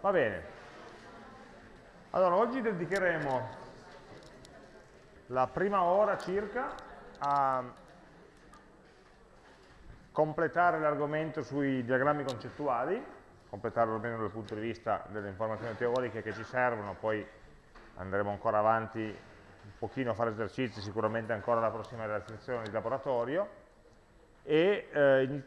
Va bene. Allora, oggi dedicheremo la prima ora circa a completare l'argomento sui diagrammi concettuali, completarlo almeno dal punto di vista delle informazioni teoriche che ci servono, poi andremo ancora avanti un pochino a fare esercizi, sicuramente ancora la prossima lezione di laboratorio, e eh,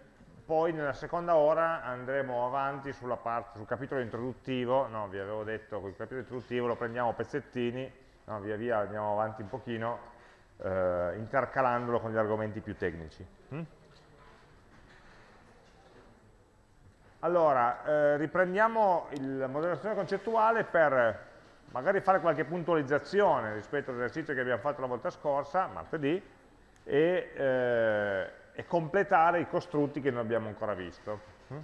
poi nella seconda ora andremo avanti parte, sul capitolo introduttivo, no, vi avevo detto che il capitolo introduttivo lo prendiamo a pezzettini, no, via via andiamo avanti un pochino, eh, intercalandolo con gli argomenti più tecnici. Mm? Allora, eh, riprendiamo la moderazione concettuale per magari fare qualche puntualizzazione rispetto all'esercizio che abbiamo fatto la volta scorsa, martedì, e eh, e completare i costrutti che non abbiamo ancora visto. Mm?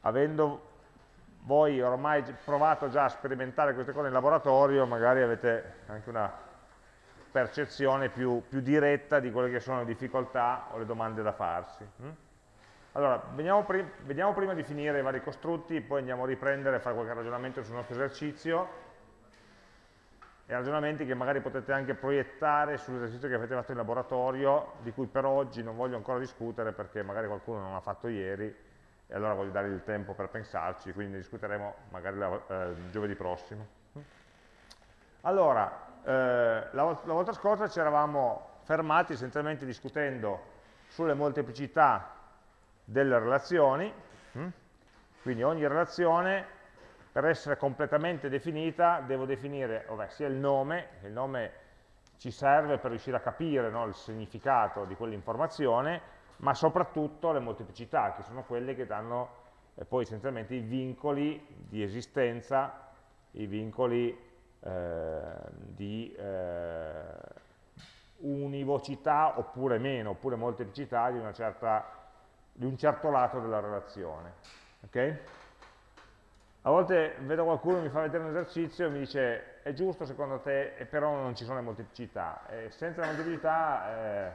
Avendo voi ormai provato già a sperimentare queste cose in laboratorio, magari avete anche una percezione più, più diretta di quelle che sono le difficoltà o le domande da farsi. Mm? Allora, vediamo, prim vediamo prima di finire i vari costrutti, poi andiamo a riprendere e fare qualche ragionamento sul nostro esercizio e ragionamenti che magari potete anche proiettare sull'esercizio che avete fatto in laboratorio, di cui per oggi non voglio ancora discutere perché magari qualcuno non l'ha fatto ieri e allora voglio dargli il tempo per pensarci, quindi ne discuteremo magari la, eh, giovedì prossimo. Allora, eh, la, la volta scorsa ci eravamo fermati essenzialmente discutendo sulle molteplicità delle relazioni, hm? quindi ogni relazione per essere completamente definita devo definire vabbè, sia il nome, il nome ci serve per riuscire a capire no, il significato di quell'informazione, ma soprattutto le molteplicità, che sono quelle che danno eh, poi essenzialmente i vincoli di esistenza, i vincoli eh, di eh, univocità oppure meno, oppure molteplicità di, certa, di un certo lato della relazione. Okay? A volte vedo qualcuno mi fa vedere un esercizio e mi dice è giusto secondo te, però non ci sono le molteplicità. E senza la molteplicità eh,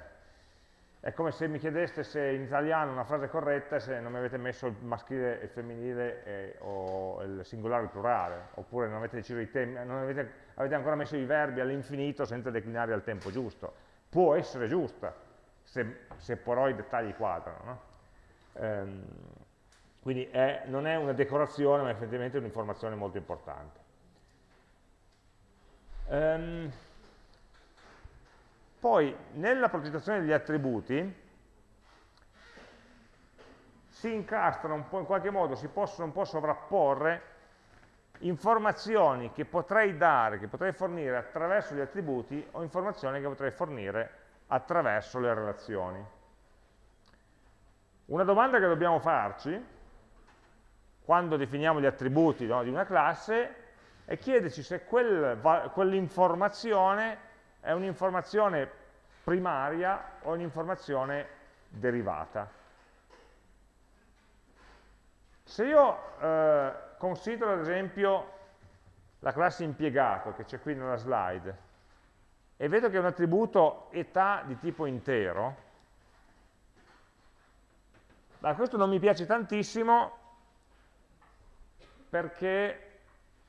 è come se mi chiedeste se in italiano una frase è corretta se non mi avete messo il maschile e il femminile e, o il singolare e il plurale, oppure non avete deciso i temi, non avete, avete ancora messo i verbi all'infinito senza declinare al tempo giusto. Può essere giusta, se, se però i dettagli quadrano. No? Ehm, quindi è, non è una decorazione, ma effettivamente è un'informazione molto importante. Um, poi, nella progettazione degli attributi, si incastrano un po' in qualche modo, si possono un po' sovrapporre informazioni che potrei dare, che potrei fornire attraverso gli attributi o informazioni che potrei fornire attraverso le relazioni. Una domanda che dobbiamo farci quando definiamo gli attributi no, di una classe è chiederci se quel, quell'informazione è un'informazione primaria o un'informazione derivata. Se io eh, considero ad esempio la classe impiegato che c'è qui nella slide e vedo che è un attributo età di tipo intero, ma questo non mi piace tantissimo perché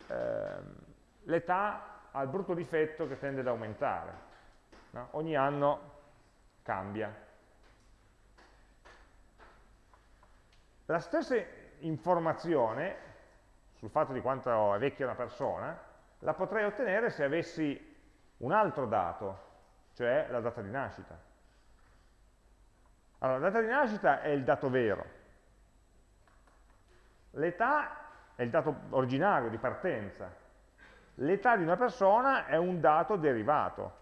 eh, l'età ha il brutto difetto che tende ad aumentare. No? Ogni anno cambia. La stessa informazione sul fatto di quanto è vecchia una persona la potrei ottenere se avessi un altro dato, cioè la data di nascita. Allora, la data di nascita è il dato vero. L'età è il dato originario di partenza. L'età di una persona è un dato derivato,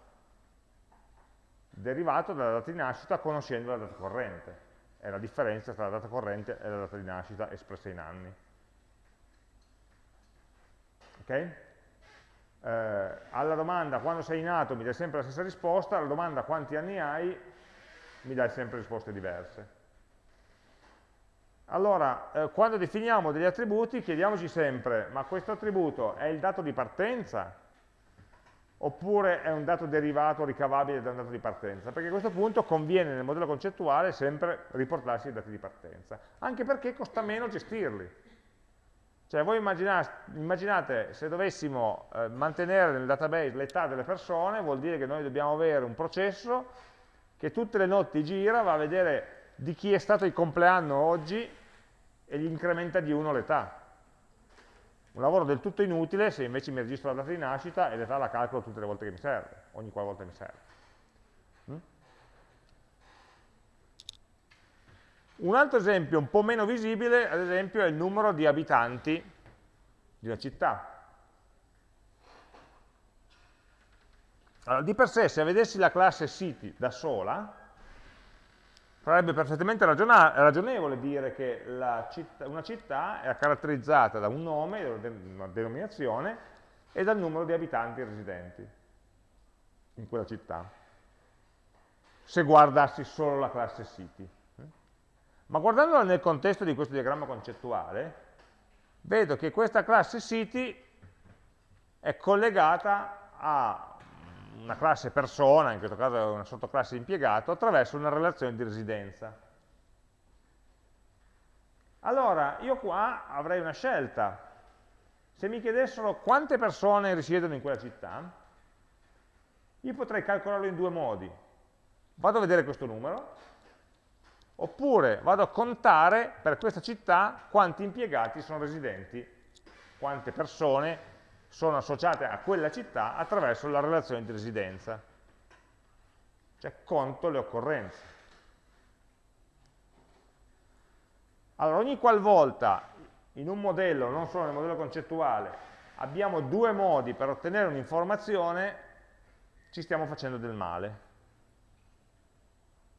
derivato dalla data di nascita conoscendo la data corrente. È la differenza tra la data corrente e la data di nascita espressa in anni. Ok? Eh, alla domanda quando sei nato mi dai sempre la stessa risposta, alla domanda quanti anni hai mi dai sempre risposte diverse. Allora, eh, quando definiamo degli attributi chiediamoci sempre, ma questo attributo è il dato di partenza oppure è un dato derivato ricavabile da un dato di partenza, perché a questo punto conviene nel modello concettuale sempre riportarsi i dati di partenza, anche perché costa meno gestirli. Cioè voi immaginate, se dovessimo eh, mantenere nel database l'età delle persone, vuol dire che noi dobbiamo avere un processo che tutte le notti gira, va a vedere di chi è stato il compleanno oggi e gli incrementa di uno l'età. Un lavoro del tutto inutile se invece mi registro la data di nascita e l'età la calcolo tutte le volte che mi serve, ogni qualvolta mi serve. Mm? Un altro esempio un po' meno visibile, ad esempio, è il numero di abitanti di una città. Allora, di per sé, se vedessi la classe city da sola, sarebbe perfettamente ragionevole dire che città, una città è caratterizzata da un nome, una denominazione, e dal numero di abitanti residenti in quella città, se guardassi solo la classe city. Ma guardandola nel contesto di questo diagramma concettuale, vedo che questa classe city è collegata a una classe persona, in questo caso è una sottoclasse impiegato, attraverso una relazione di residenza. Allora, io qua avrei una scelta. Se mi chiedessero quante persone risiedono in quella città, io potrei calcolarlo in due modi. Vado a vedere questo numero, oppure vado a contare per questa città quanti impiegati sono residenti, quante persone sono associate a quella città attraverso la relazione di residenza. Cioè conto le occorrenze. Allora, ogni qualvolta in un modello, non solo nel modello concettuale, abbiamo due modi per ottenere un'informazione, ci stiamo facendo del male.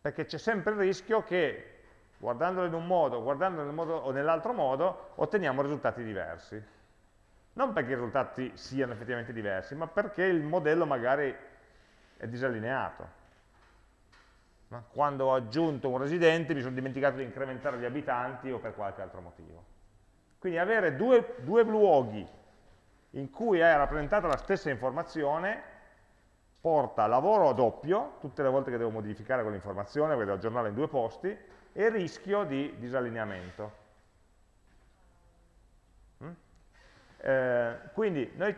Perché c'è sempre il rischio che, guardandolo in un modo, guardandolo nel modo, o nell'altro modo, otteniamo risultati diversi. Non perché i risultati siano effettivamente diversi, ma perché il modello magari è disallineato. Quando ho aggiunto un residente mi sono dimenticato di incrementare gli abitanti o per qualche altro motivo. Quindi avere due, due luoghi in cui è rappresentata la stessa informazione porta lavoro doppio, tutte le volte che devo modificare quell'informazione, perché devo aggiornarla in due posti, e rischio di disallineamento. Eh, quindi noi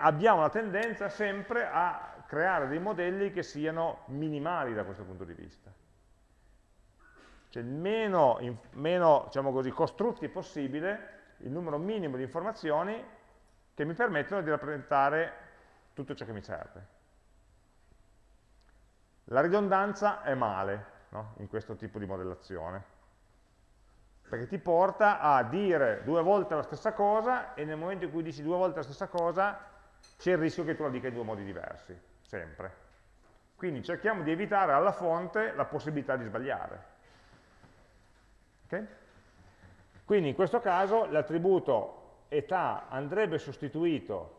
abbiamo la tendenza sempre a creare dei modelli che siano minimali da questo punto di vista. Cioè meno, meno diciamo così, costrutti possibile il numero minimo di informazioni che mi permettono di rappresentare tutto ciò che mi serve. La ridondanza è male no? in questo tipo di modellazione perché ti porta a dire due volte la stessa cosa e nel momento in cui dici due volte la stessa cosa c'è il rischio che tu la dica in due modi diversi, sempre. Quindi cerchiamo di evitare alla fonte la possibilità di sbagliare. Okay? Quindi in questo caso l'attributo età andrebbe sostituito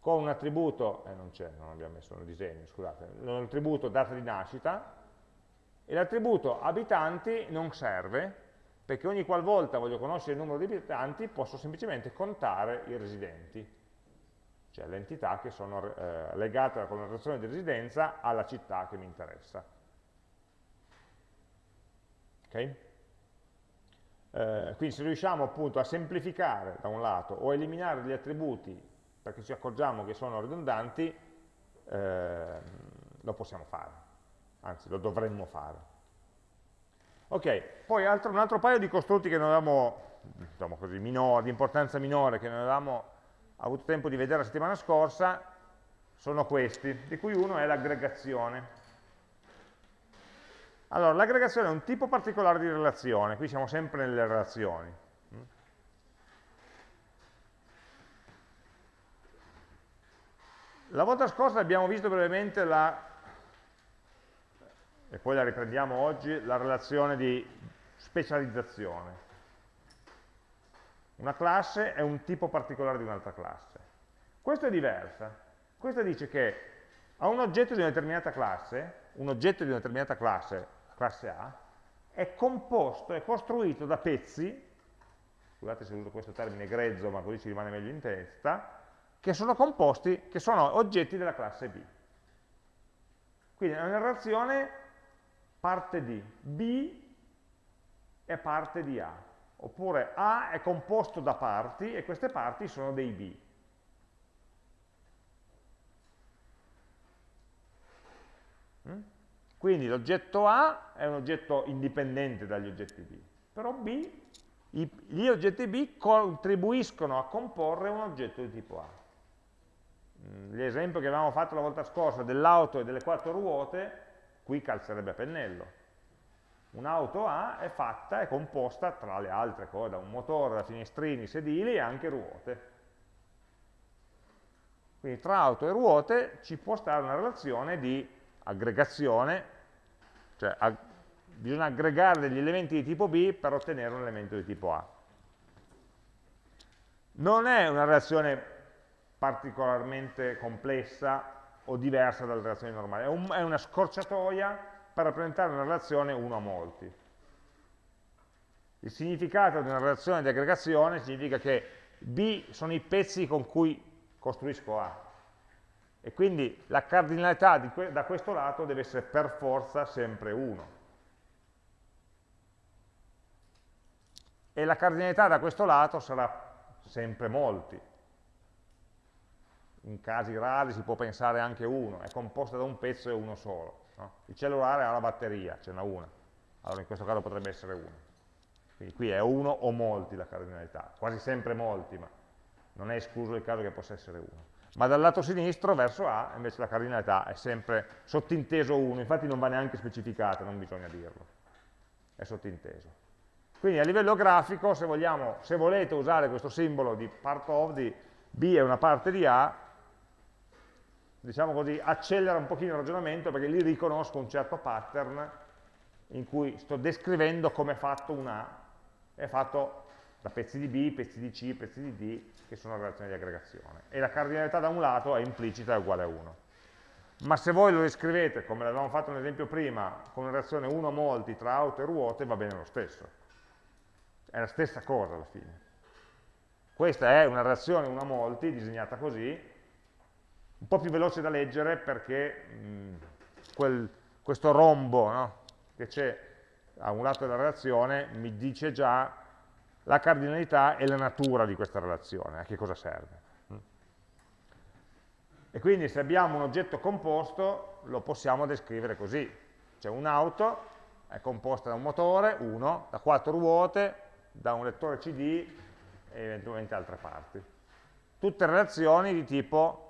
con un attributo, eh non c'è, non abbiamo messo nel disegno, scusate, l'attributo data di nascita, e l'attributo abitanti non serve, perché ogni qualvolta voglio conoscere il numero di abitanti posso semplicemente contare i residenti, cioè le entità che sono eh, legate con la relazione di residenza alla città che mi interessa. Okay? Eh, quindi se riusciamo appunto a semplificare da un lato o a eliminare gli attributi perché ci accorgiamo che sono ridondanti, eh, lo possiamo fare, anzi lo dovremmo fare. Ok, poi altro, un altro paio di costrutti che non avevamo, diciamo così, minore, di importanza minore, che non avevamo avuto tempo di vedere la settimana scorsa, sono questi, di cui uno è l'aggregazione. Allora, l'aggregazione è un tipo particolare di relazione, qui siamo sempre nelle relazioni. La volta scorsa abbiamo visto brevemente la e poi la riprendiamo oggi, la relazione di specializzazione. Una classe è un tipo particolare di un'altra classe. Questa è diversa. Questa dice che a un oggetto di una determinata classe, un oggetto di una determinata classe, classe A, è composto, è costruito da pezzi, scusate se uso questo termine grezzo, ma così ci rimane meglio in testa, che sono composti, che sono oggetti della classe B. Quindi è una relazione parte di B è parte di A, oppure A è composto da parti e queste parti sono dei B. Mm? Quindi l'oggetto A è un oggetto indipendente dagli oggetti B, però B, gli oggetti B contribuiscono a comporre un oggetto di tipo A. Mm, l'esempio che avevamo fatto la volta scorsa dell'auto e delle quattro ruote, qui calzerebbe a pennello. Un'auto A è fatta, è composta, tra le altre cose, da un motore, da finestrini, sedili e anche ruote. Quindi tra auto e ruote ci può stare una relazione di aggregazione, cioè ag bisogna aggregare degli elementi di tipo B per ottenere un elemento di tipo A. Non è una relazione particolarmente complessa o diversa dalle relazioni normali, è, un, è una scorciatoia per rappresentare una relazione uno a molti. Il significato di una relazione di aggregazione significa che B sono i pezzi con cui costruisco A. E quindi la cardinalità que da questo lato deve essere per forza sempre 1. E la cardinalità da questo lato sarà sempre molti. In casi rari si può pensare anche 1, è composta da un pezzo e uno solo. No? Il cellulare ha la batteria, ce n'è una, allora in questo caso potrebbe essere uno. Quindi qui è uno o molti la cardinalità, quasi sempre molti, ma non è escluso il caso che possa essere uno. Ma dal lato sinistro, verso A, invece la cardinalità è sempre sottinteso 1, infatti non va neanche specificata, non bisogna dirlo, è sottinteso. Quindi a livello grafico, se, vogliamo, se volete usare questo simbolo di part of di B è una parte di A, diciamo così, accelera un pochino il ragionamento perché lì riconosco un certo pattern in cui sto descrivendo come è fatto un A, è fatto da pezzi di B, pezzi di C, pezzi di D, che sono relazioni di aggregazione. E la cardinalità da un lato è implicita e uguale a 1. Ma se voi lo descrivete, come l'avevamo fatto nell'esempio prima, con una relazione 1 molti tra auto e ruote, va bene lo stesso. È la stessa cosa alla fine. Questa è una relazione 1 molti, disegnata così, un po' più veloce da leggere perché mh, quel, questo rombo no, che c'è a un lato della relazione mi dice già la cardinalità e la natura di questa relazione, a che cosa serve. E quindi se abbiamo un oggetto composto lo possiamo descrivere così. C'è un'auto, è composta da un motore, uno, da quattro ruote, da un lettore CD e eventualmente altre parti. Tutte relazioni di tipo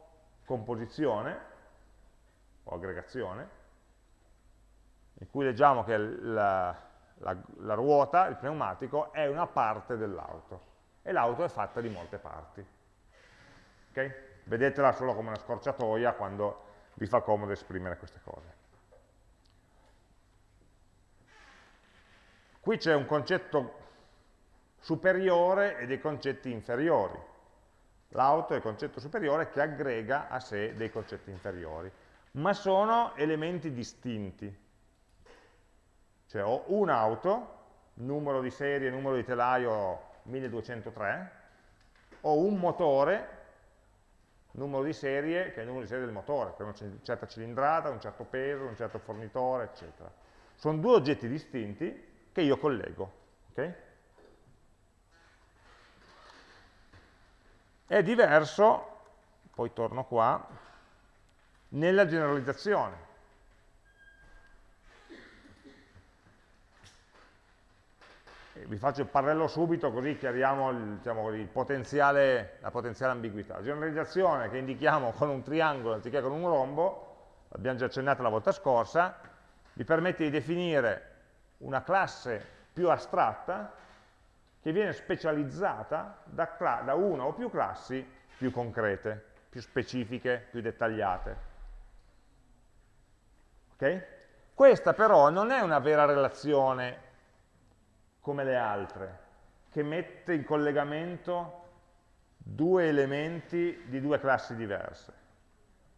composizione o aggregazione, in cui leggiamo che la, la, la ruota, il pneumatico, è una parte dell'auto e l'auto è fatta di molte parti. Okay? Vedetela solo come una scorciatoia quando vi fa comodo esprimere queste cose. Qui c'è un concetto superiore e dei concetti inferiori. L'auto è il concetto superiore che aggrega a sé dei concetti inferiori, ma sono elementi distinti. Cioè ho un'auto, numero di serie, numero di telaio 1203, ho un motore, numero di serie, che è il numero di serie del motore, per una certa cilindrata, un certo peso, un certo fornitore, eccetera. Sono due oggetti distinti che io collego. Okay? È diverso, poi torno qua, nella generalizzazione. vi faccio il parallelo subito così chiariamo il, diciamo, il potenziale, la potenziale ambiguità. Generalizzazione che indichiamo con un triangolo anziché con un rombo, l'abbiamo già accennato la volta scorsa, vi permette di definire una classe più astratta che viene specializzata da, da una o più classi più concrete, più specifiche, più dettagliate. Okay? Questa però non è una vera relazione come le altre, che mette in collegamento due elementi di due classi diverse.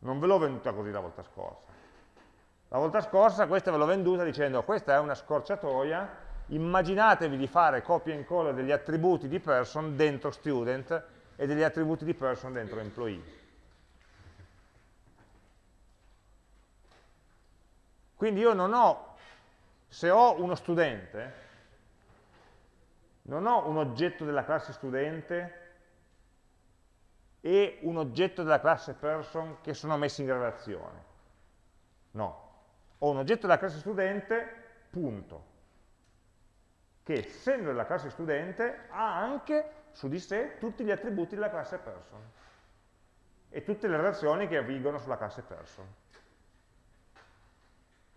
Non ve l'ho venduta così la volta scorsa. La volta scorsa questa ve l'ho venduta dicendo questa è una scorciatoia immaginatevi di fare copia e incolla degli attributi di person dentro student e degli attributi di person dentro employee. Quindi io non ho, se ho uno studente, non ho un oggetto della classe studente e un oggetto della classe person che sono messi in relazione. No. Ho un oggetto della classe studente, punto. Che essendo della classe studente ha anche su di sé tutti gli attributi della classe person e tutte le relazioni che avvigono sulla classe person.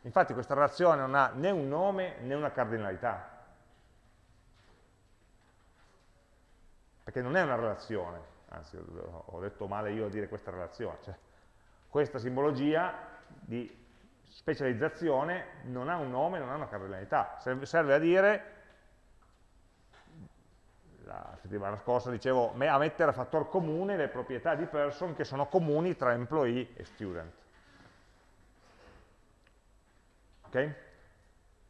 Infatti questa relazione non ha né un nome né una cardinalità. Perché non è una relazione, anzi ho detto male io a dire questa relazione, cioè, questa simbologia di specializzazione non ha un nome, non ha una cardinalità, serve a dire, la settimana scorsa dicevo, a mettere a fattor comune le proprietà di person che sono comuni tra employee e student. Okay?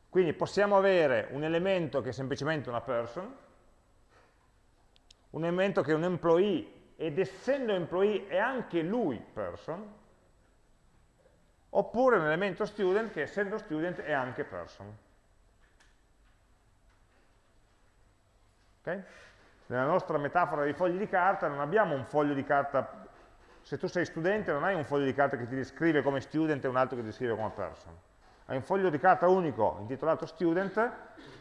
Quindi possiamo avere un elemento che è semplicemente una person, un elemento che è un employee ed essendo employee è anche lui person, oppure un elemento student che essendo student è anche person. Okay? Nella nostra metafora dei fogli di carta non abbiamo un foglio di carta, se tu sei studente non hai un foglio di carta che ti descrive come student e un altro che ti descrive come person. Hai un foglio di carta unico intitolato student,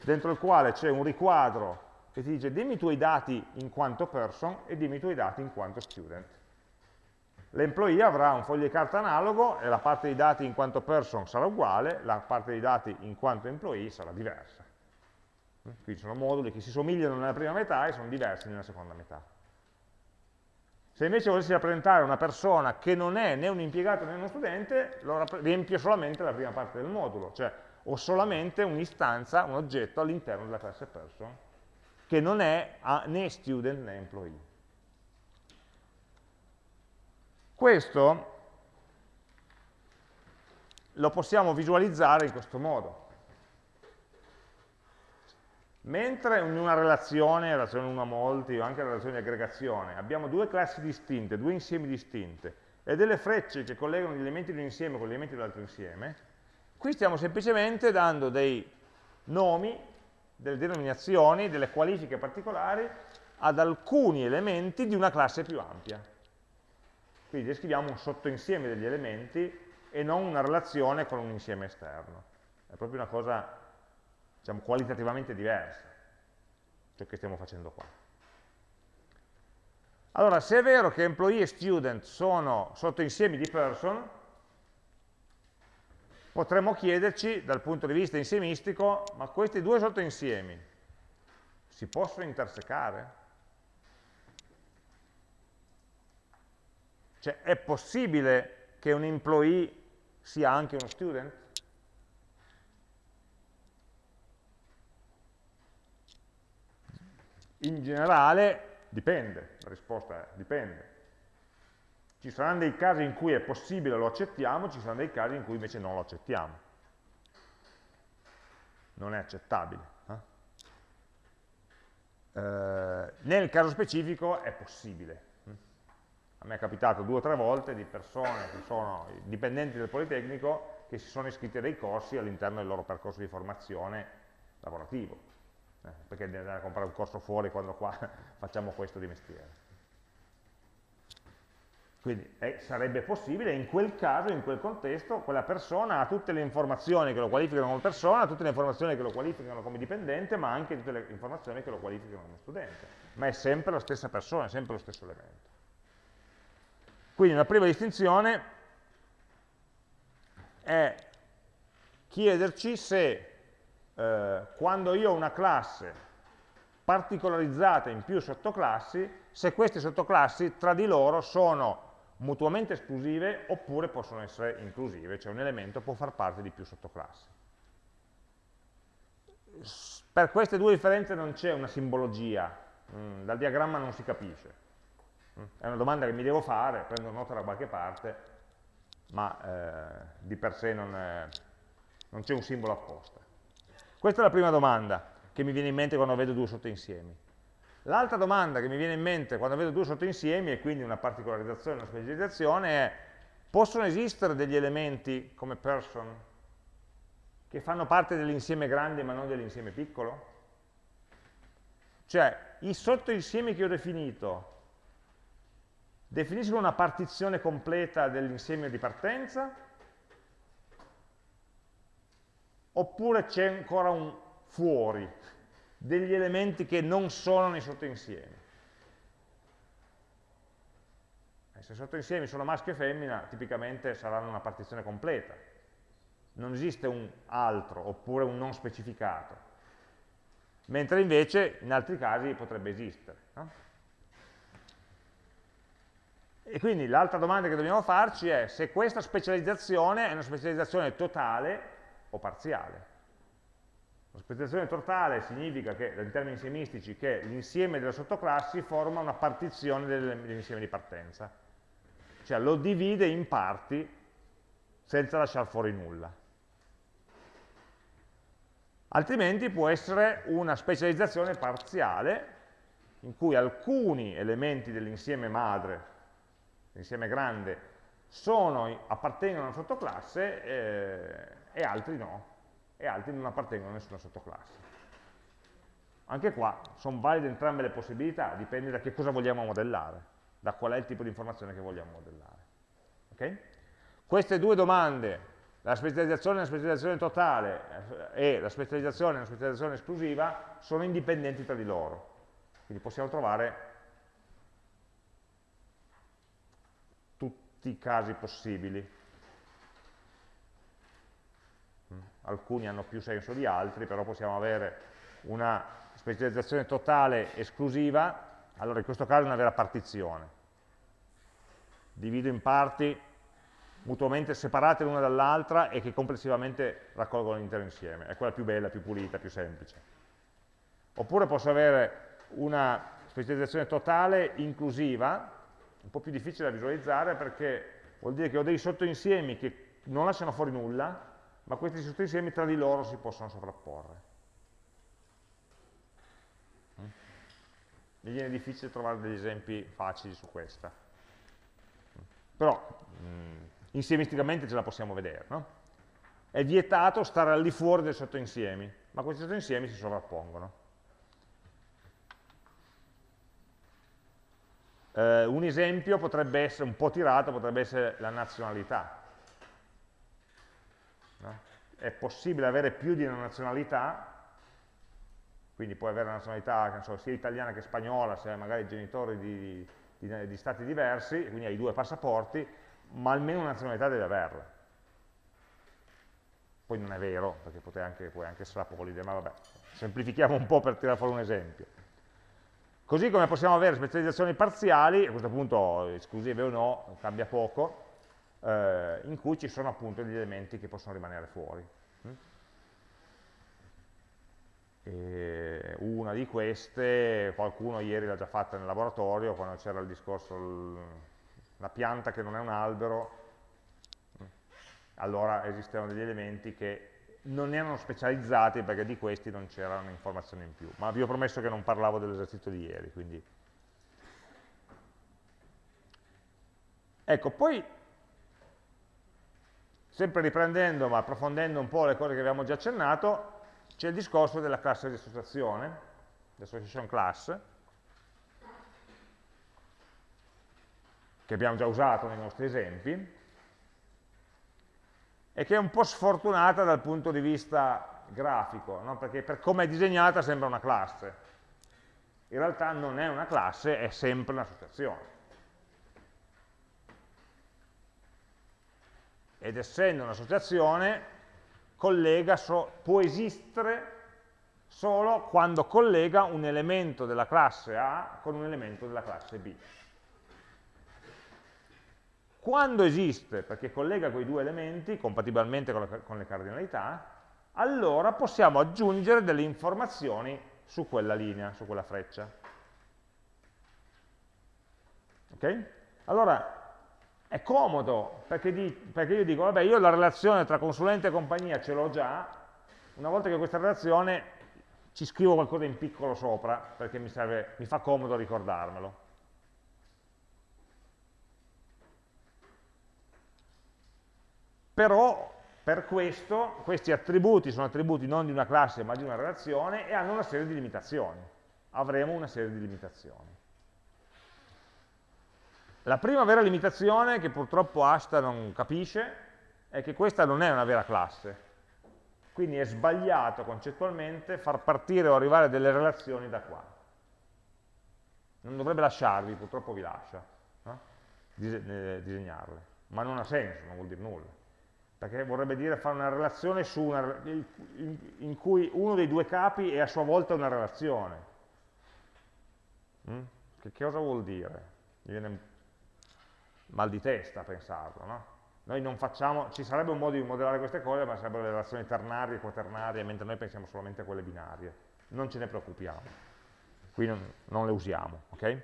dentro il quale c'è un riquadro che ti dice dimmi i tuoi dati in quanto person e dimmi i tuoi dati in quanto student. L'employee avrà un foglio di carta analogo e la parte dei dati in quanto person sarà uguale, la parte dei dati in quanto employee sarà diversa. Qui sono moduli che si somigliano nella prima metà e sono diversi nella seconda metà. Se invece volessi rappresentare una persona che non è né un impiegato né uno studente, lo riempio solamente la prima parte del modulo, cioè ho solamente un'istanza, un oggetto all'interno della classe person, che non è né student né employee. Questo lo possiamo visualizzare in questo modo. Mentre in una relazione, relazione 1 a molti o anche relazione di aggregazione, abbiamo due classi distinte, due insiemi distinte e delle frecce che collegano gli elementi di un insieme con gli elementi dell'altro insieme, qui stiamo semplicemente dando dei nomi, delle denominazioni, delle qualifiche particolari ad alcuni elementi di una classe più ampia. Quindi descriviamo un sottoinsieme degli elementi e non una relazione con un insieme esterno. È proprio una cosa, diciamo, qualitativamente diversa, ciò che stiamo facendo qua. Allora, se è vero che employee e student sono sottoinsiemi di person, potremmo chiederci, dal punto di vista insiemistico, ma questi due sottoinsiemi si possono intersecare? Cioè, è possibile che un employee sia anche uno student? In generale dipende, la risposta è dipende. Ci saranno dei casi in cui è possibile, lo accettiamo, ci saranno dei casi in cui invece non lo accettiamo. Non è accettabile. Eh? Eh, nel caso specifico è possibile, a me è capitato due o tre volte di persone che sono dipendenti del Politecnico che si sono iscritti a dei corsi all'interno del loro percorso di formazione lavorativo, eh, perché devi andare a comprare un corso fuori quando qua facciamo questo di mestiere. Quindi eh, sarebbe possibile, in quel caso, in quel contesto, quella persona ha tutte le informazioni che lo qualificano come persona, tutte le informazioni che lo qualificano come dipendente, ma anche tutte le informazioni che lo qualificano come studente. Ma è sempre la stessa persona, è sempre lo stesso elemento. Quindi una prima distinzione è chiederci se eh, quando io ho una classe particolarizzata in più sottoclassi, se queste sottoclassi tra di loro sono mutuamente esclusive oppure possono essere inclusive, cioè un elemento può far parte di più sottoclassi. Per queste due differenze non c'è una simbologia, mm, dal diagramma non si capisce. È una domanda che mi devo fare, prendo nota da qualche parte, ma eh, di per sé non c'è un simbolo apposta. Questa è la prima domanda che mi viene in mente quando vedo due sottoinsiemi. L'altra domanda che mi viene in mente quando vedo due sottoinsiemi, e quindi una particolarizzazione, una specializzazione, è possono esistere degli elementi come person che fanno parte dell'insieme grande ma non dell'insieme piccolo? Cioè, i sottoinsiemi che ho definito definiscono una partizione completa dell'insieme di partenza oppure c'è ancora un fuori degli elementi che non sono nei sottoinsiemi. E se i sottoinsiemi sono maschio e femmina, tipicamente saranno una partizione completa. Non esiste un altro oppure un non specificato. Mentre invece in altri casi potrebbe esistere. No? E quindi l'altra domanda che dobbiamo farci è se questa specializzazione è una specializzazione totale o parziale. La specializzazione totale significa che, in termini insiemistici, che l'insieme delle sottoclassi forma una partizione dell'insieme di partenza. Cioè lo divide in parti senza lasciare fuori nulla. Altrimenti può essere una specializzazione parziale in cui alcuni elementi dell'insieme madre l'insieme grande, sono, appartengono a una sottoclasse eh, e altri no, e altri non appartengono a nessuna sottoclasse. Anche qua sono valide entrambe le possibilità, dipende da che cosa vogliamo modellare, da qual è il tipo di informazione che vogliamo modellare. Okay? Queste due domande, la specializzazione e la specializzazione totale eh, e la specializzazione e la specializzazione esclusiva, sono indipendenti tra di loro. Quindi possiamo trovare tutti i casi possibili. Mm. Alcuni hanno più senso di altri, però possiamo avere una specializzazione totale esclusiva, allora in questo caso è una vera partizione. Divido in parti mutuamente separate l'una dall'altra e che complessivamente raccolgono l'intero insieme. È quella più bella, più pulita, più semplice. Oppure posso avere una specializzazione totale inclusiva, un po' più difficile da visualizzare perché vuol dire che ho dei sottoinsiemi che non lasciano fuori nulla, ma questi sottoinsiemi tra di loro si possono sovrapporre. Mi viene difficile trovare degli esempi facili su questa. Però mm, insiemisticamente ce la possiamo vedere. No? È vietato stare al di fuori dei sottoinsiemi, ma questi sottoinsiemi si sovrappongono. Eh, un esempio potrebbe essere, un po' tirato, potrebbe essere la nazionalità. È possibile avere più di una nazionalità, quindi puoi avere una nazionalità so, sia italiana che spagnola, se hai magari genitori di, di, di stati diversi, quindi hai due passaporti, ma almeno una nazionalità devi averla. Poi non è vero, perché anche, puoi anche essere apolide, ma vabbè, semplifichiamo un po' per tirare fuori un esempio. Così come possiamo avere specializzazioni parziali, a questo punto esclusive o no, cambia poco, eh, in cui ci sono appunto degli elementi che possono rimanere fuori. Mm? E una di queste, qualcuno ieri l'ha già fatta nel laboratorio, quando c'era il discorso, la pianta che non è un albero, mm? allora esistevano degli elementi che non erano specializzati perché di questi non c'erano informazioni in più, ma vi ho promesso che non parlavo dell'esercizio di ieri, quindi... Ecco, poi, sempre riprendendo ma approfondendo un po' le cose che abbiamo già accennato, c'è il discorso della classe di associazione, l'association class, che abbiamo già usato nei nostri esempi, e che è un po' sfortunata dal punto di vista grafico, no? perché per come è disegnata sembra una classe. In realtà non è una classe, è sempre un'associazione. Ed essendo un'associazione, so, può esistere solo quando collega un elemento della classe A con un elemento della classe B. Quando esiste, perché collega quei due elementi, compatibilmente con, la, con le cardinalità, allora possiamo aggiungere delle informazioni su quella linea, su quella freccia. Ok? Allora, è comodo, perché, di, perché, io dico, vabbè, io la relazione tra consulente e compagnia ce l'ho già, una volta che questa relazione ci scrivo qualcosa in piccolo sopra perché mi, serve, mi fa comodo ricordarmelo. Però per questo questi attributi sono attributi non di una classe ma di una relazione e hanno una serie di limitazioni. Avremo una serie di limitazioni. La prima vera limitazione che purtroppo Asta non capisce è che questa non è una vera classe. Quindi è sbagliato concettualmente far partire o arrivare delle relazioni da qua. Non dovrebbe lasciarvi, purtroppo vi lascia, no? Eh, disegnarle. Ma non ha senso, non vuol dire nulla. Perché vorrebbe dire fare una relazione su una, in cui uno dei due capi è a sua volta una relazione. Mm? Che cosa vuol dire? Mi viene mal di testa pensarlo, no? Noi non facciamo, ci sarebbe un modo di modellare queste cose, ma sarebbero le relazioni ternarie e quaternarie, mentre noi pensiamo solamente a quelle binarie. Non ce ne preoccupiamo. Qui non, non le usiamo, ok?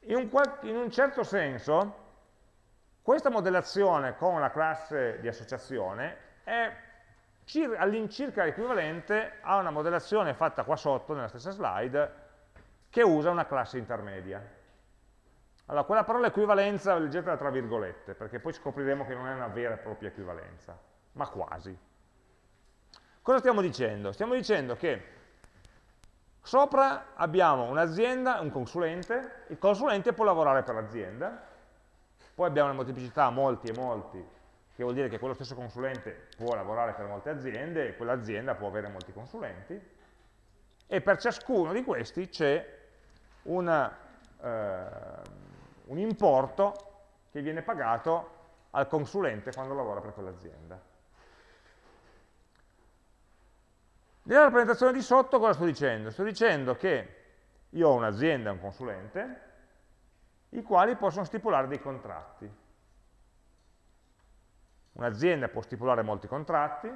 In un, in un certo senso, questa modellazione con la classe di associazione è all'incirca equivalente a una modellazione fatta qua sotto, nella stessa slide, che usa una classe intermedia. Allora, quella parola equivalenza leggetela tra virgolette, perché poi scopriremo che non è una vera e propria equivalenza, ma quasi. Cosa stiamo dicendo? Stiamo dicendo che sopra abbiamo un'azienda, un consulente, il consulente può lavorare per l'azienda, poi abbiamo una molteplicità molti e molti, che vuol dire che quello stesso consulente può lavorare per molte aziende e quell'azienda può avere molti consulenti, e per ciascuno di questi c'è una, eh, un importo che viene pagato al consulente quando lavora per quell'azienda. Nella rappresentazione di sotto cosa sto dicendo? Sto dicendo che io ho un'azienda e un consulente, i quali possono stipulare dei contratti. Un'azienda può stipulare molti contratti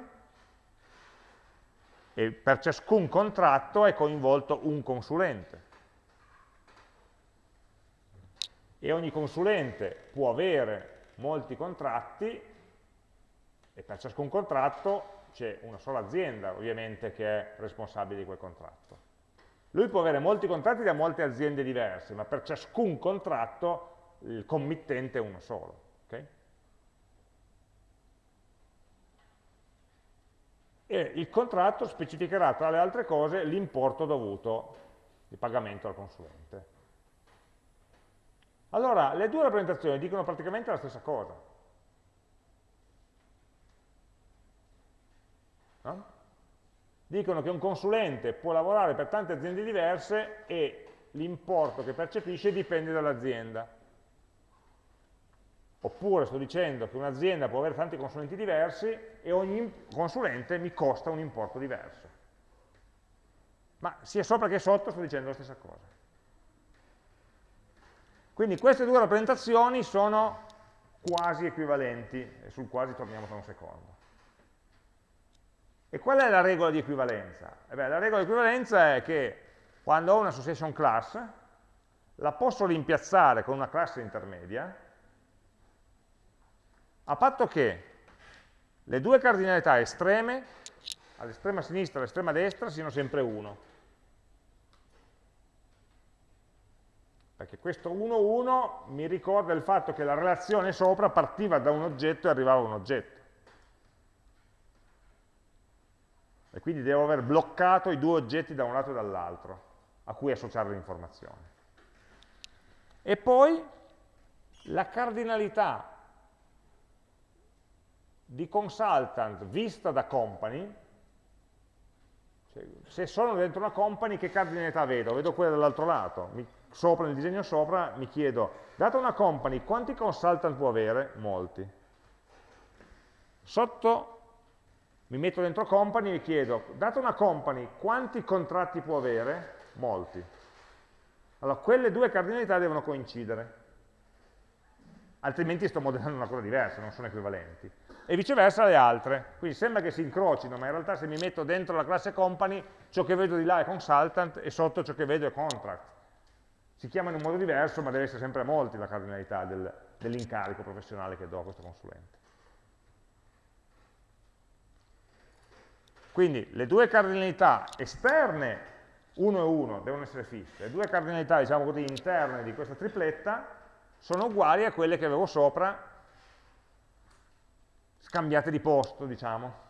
e per ciascun contratto è coinvolto un consulente. E ogni consulente può avere molti contratti e per ciascun contratto c'è una sola azienda ovviamente che è responsabile di quel contratto. Lui può avere molti contratti da molte aziende diverse, ma per ciascun contratto il committente è uno solo. Okay? E il contratto specificherà tra le altre cose l'importo dovuto di pagamento al consulente. Allora, le due rappresentazioni dicono praticamente la stessa cosa. No? Dicono che un consulente può lavorare per tante aziende diverse e l'importo che percepisce dipende dall'azienda. Oppure sto dicendo che un'azienda può avere tanti consulenti diversi e ogni consulente mi costa un importo diverso. Ma sia sopra che sotto sto dicendo la stessa cosa. Quindi queste due rappresentazioni sono quasi equivalenti, e sul quasi torniamo tra un secondo. E qual è la regola di equivalenza? Eh beh, la regola di equivalenza è che quando ho una association class, la posso rimpiazzare con una classe intermedia, a patto che le due cardinalità estreme, all'estrema sinistra e all'estrema destra, siano sempre 1. Perché questo 1-1 mi ricorda il fatto che la relazione sopra partiva da un oggetto e arrivava a un oggetto. E quindi devo aver bloccato i due oggetti da un lato e dall'altro, a cui associare l'informazione. E poi la cardinalità di consultant vista da company, cioè, se sono dentro una company che cardinalità vedo? Vedo quella dall'altro lato, mi sopra, nel disegno sopra, mi chiedo, data una company, quanti consultant può avere? Molti. Sotto mi metto dentro company e chiedo, data una company, quanti contratti può avere? Molti. Allora, quelle due cardinalità devono coincidere, altrimenti sto modellando una cosa diversa, non sono equivalenti. E viceversa le altre, quindi sembra che si incrocino, ma in realtà se mi metto dentro la classe company, ciò che vedo di là è consultant e sotto ciò che vedo è contract si chiama in un modo diverso, ma deve essere sempre a molti la cardinalità del, dell'incarico professionale che do a questo consulente. Quindi le due cardinalità esterne 1 e 1 devono essere fisse, le due cardinalità diciamo così, interne di questa tripletta sono uguali a quelle che avevo sopra scambiate di posto, diciamo.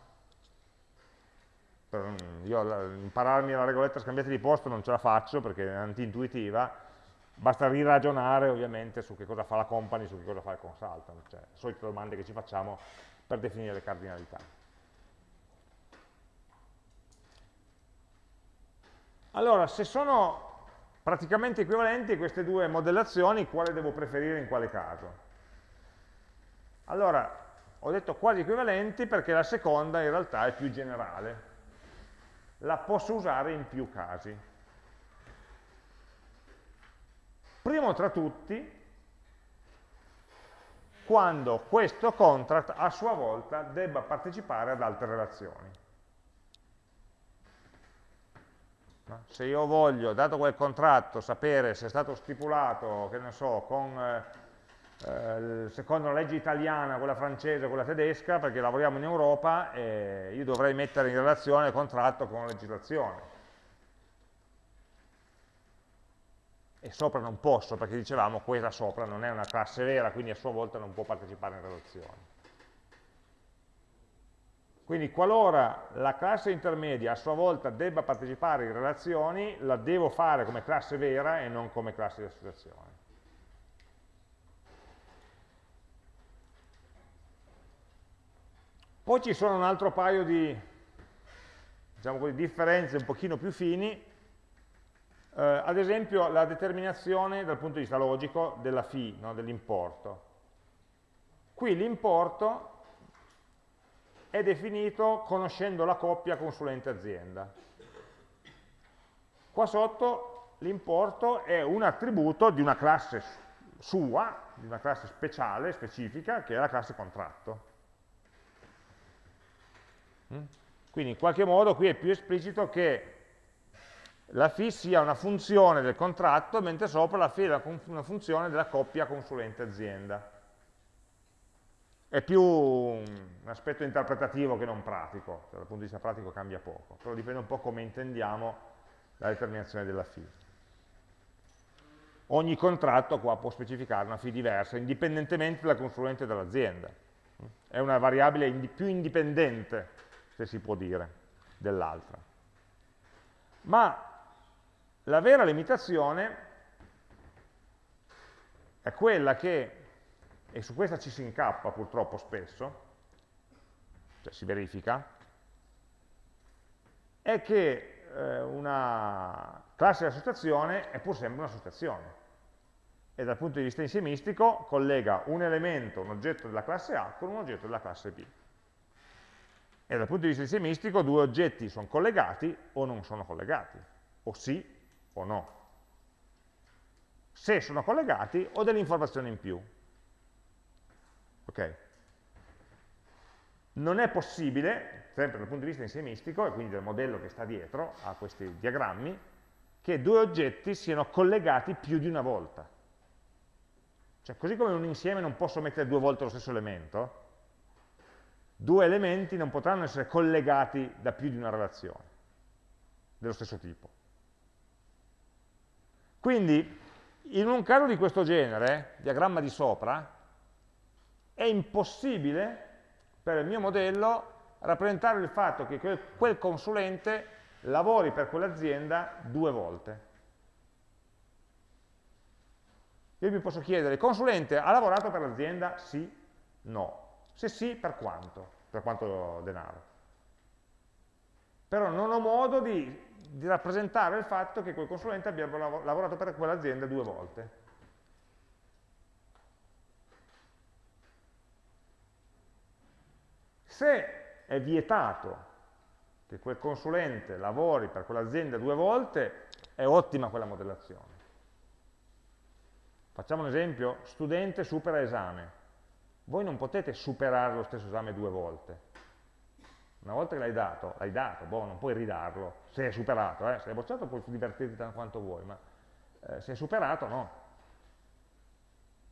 Io impararmi la regoletta scambiate di posto non ce la faccio perché è anti-intuitiva, basta riragionare ovviamente su che cosa fa la company, su che cosa fa il consultant, cioè le solite domande che ci facciamo per definire le cardinalità. Allora, se sono praticamente equivalenti queste due modellazioni, quale devo preferire in quale caso? Allora, ho detto quasi equivalenti perché la seconda in realtà è più generale. La posso usare in più casi. Primo tra tutti, quando questo contract a sua volta debba partecipare ad altre relazioni. Se io voglio, dato quel contratto, sapere se è stato stipulato, che ne so, con, eh, eh, secondo la legge italiana, quella francese, quella tedesca, perché lavoriamo in Europa, eh, io dovrei mettere in relazione il contratto con la legislazione. E sopra non posso, perché dicevamo quella sopra non è una classe vera, quindi a sua volta non può partecipare in relazione. Quindi qualora la classe intermedia a sua volta debba partecipare in relazioni, la devo fare come classe vera e non come classe di associazione. Poi ci sono un altro paio di diciamo differenze un pochino più fini, eh, ad esempio la determinazione dal punto di vista logico della fee, no, dell'importo. Qui l'importo è definito conoscendo la coppia consulente-azienda. Qua sotto l'importo è un attributo di una classe sua, di una classe speciale, specifica, che è la classe contratto. Mm? Quindi in qualche modo qui è più esplicito che la fee sia una funzione del contratto, mentre sopra la fee è una funzione della coppia consulente-azienda è più un aspetto interpretativo che non pratico, cioè, dal punto di vista pratico cambia poco, però dipende un po' come intendiamo la determinazione della fee. Ogni contratto qua può specificare una fee diversa, indipendentemente dal consulente dell'azienda. È una variabile più indipendente, se si può dire, dell'altra. Ma la vera limitazione è quella che e su questa ci si incappa purtroppo spesso, cioè si verifica, è che eh, una classe di associazione è pur sempre un'associazione e dal punto di vista insiemistico collega un elemento, un oggetto della classe A con un oggetto della classe B. E dal punto di vista insiemistico due oggetti sono collegati o non sono collegati, o sì o no. Se sono collegati ho delle informazioni in più, Okay? Non è possibile, sempre dal punto di vista insiemistico, e quindi del modello che sta dietro a questi diagrammi, che due oggetti siano collegati più di una volta. Cioè, così come in un insieme non posso mettere due volte lo stesso elemento, due elementi non potranno essere collegati da più di una relazione dello stesso tipo. Quindi, in un caso di questo genere, diagramma di sopra, è impossibile per il mio modello rappresentare il fatto che quel, consulente lavori per quell'azienda due volte. Io mi posso chiedere, il consulente ha lavorato per l'azienda? Sì? No. Se sì, per quanto? Per quanto denaro? Però non ho modo di, di rappresentare il fatto che quel consulente abbia lavorato per quell'azienda due volte. Se è vietato che quel consulente lavori per quell'azienda due volte, è ottima quella modellazione. Facciamo un esempio, studente supera esame. Voi non potete superare lo stesso esame due volte. Una volta che l'hai dato, l'hai dato, boh, non puoi ridarlo, se è superato, eh? se è bocciato puoi divertirti tanto quanto vuoi, ma eh, se è superato no.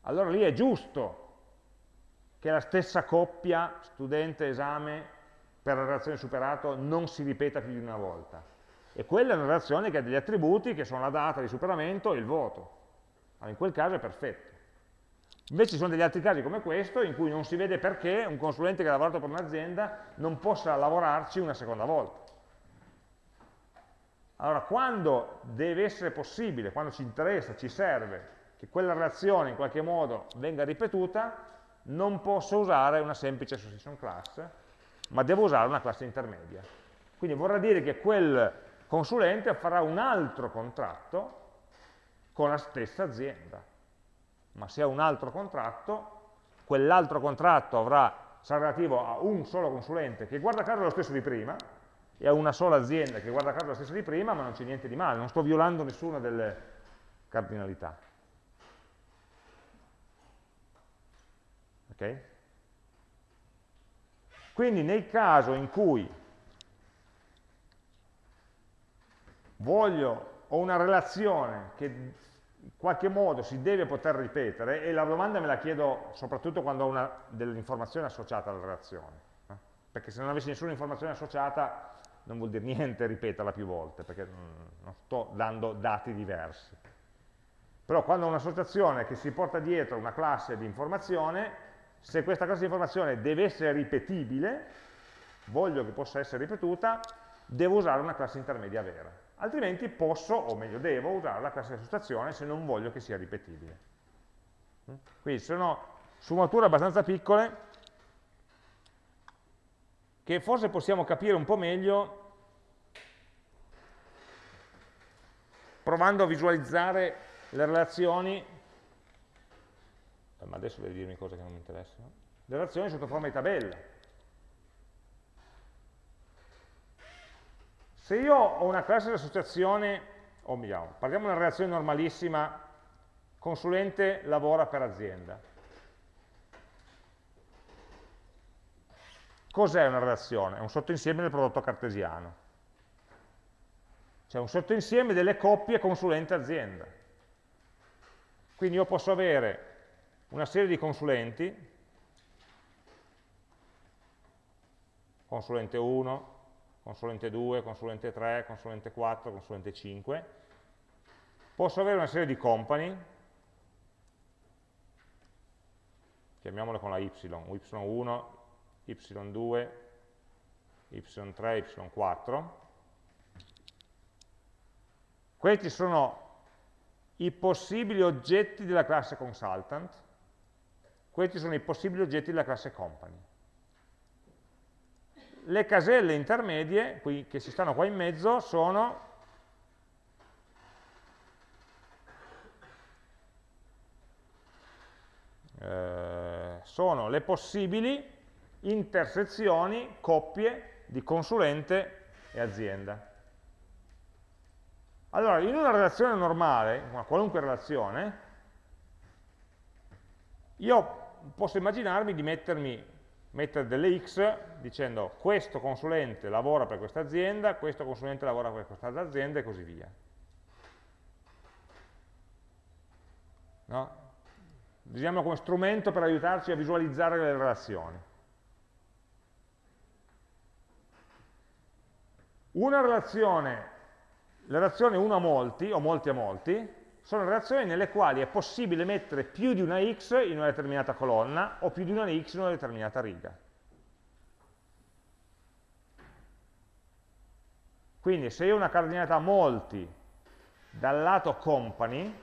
Allora lì è giusto che la stessa coppia studente-esame per la relazione superato non si ripeta più di una volta. E quella è una relazione che ha degli attributi che sono la data di superamento e il voto. Allora, in quel caso è perfetto. Invece ci sono degli altri casi come questo in cui non si vede perché un consulente che ha lavorato per un'azienda non possa lavorarci una seconda volta. Allora, quando deve essere possibile, quando ci interessa, ci serve che quella relazione in qualche modo venga ripetuta, non posso usare una semplice association class, ma devo usare una classe intermedia. Quindi vorrà dire che quel consulente farà un altro contratto con la stessa azienda. Ma se ha un altro contratto, quell'altro contratto avrà, sarà relativo a un solo consulente che guarda caso è lo stesso di prima, e a una sola azienda che guarda caso la stessa di prima, ma non c'è niente di male, non sto violando nessuna delle cardinalità. Ok? Quindi nel caso in cui voglio, ho una relazione che in qualche modo si deve poter ripetere, e la domanda me la chiedo soprattutto quando ho dell'informazione associata alla relazione, eh? perché se non avessi nessuna informazione associata non vuol dire niente ripeterla più volte, perché non sto dando dati diversi. Però quando ho un'associazione che si porta dietro una classe di informazione, se questa classe di informazione deve essere ripetibile, voglio che possa essere ripetuta, devo usare una classe intermedia vera. Altrimenti posso, o meglio devo, usare la classe di associazione se non voglio che sia ripetibile. Quindi sono sfumature abbastanza piccole che forse possiamo capire un po' meglio provando a visualizzare le relazioni, ma adesso devi dirmi cose che non mi interessano, le relazioni sotto forma di tabella. Se io ho una classe di associazione, o meglio, parliamo di una relazione normalissima, consulente lavora per azienda. Cos'è una relazione? È un sottoinsieme del prodotto cartesiano. Cioè un sottoinsieme delle coppie consulente-azienda. Quindi io posso avere una serie di consulenti, consulente 1, consulente 2, consulente 3, consulente 4, consulente 5. Posso avere una serie di company, chiamiamole con la y, y1, y2, y3, y4. Questi sono i possibili oggetti della classe consultant, questi sono i possibili oggetti della classe company. Le caselle intermedie, qui, che si stanno qua in mezzo, sono eh, sono le possibili intersezioni, coppie di consulente e azienda. Allora, in una relazione normale, una qualunque relazione, io posso immaginarmi di mettermi, mettere delle x dicendo questo consulente lavora per questa azienda, questo consulente lavora per quest'altra azienda e così via. No? Usiamo come strumento per aiutarci a visualizzare le relazioni. Una relazione, le relazioni 1 a molti, o molti a molti, sono relazioni nelle quali è possibile mettere più di una x in una determinata colonna o più di una x in una determinata riga. Quindi se io ho una cardinalità molti dal lato company,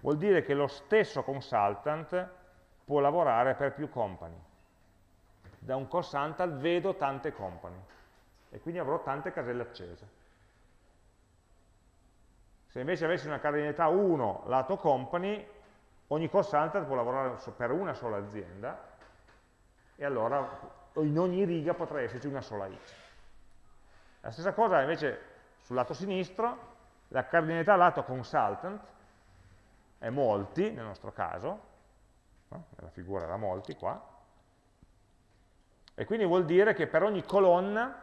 vuol dire che lo stesso consultant può lavorare per più company. Da un consultant vedo tante company e quindi avrò tante caselle accese. Se invece avessi una cardinalità 1 lato company, ogni consultant può lavorare per una sola azienda e allora in ogni riga potrà esserci una sola x. La stessa cosa invece sul lato sinistro, la cardinalità lato consultant è molti nel nostro caso, no? nella figura era molti qua, e quindi vuol dire che per ogni colonna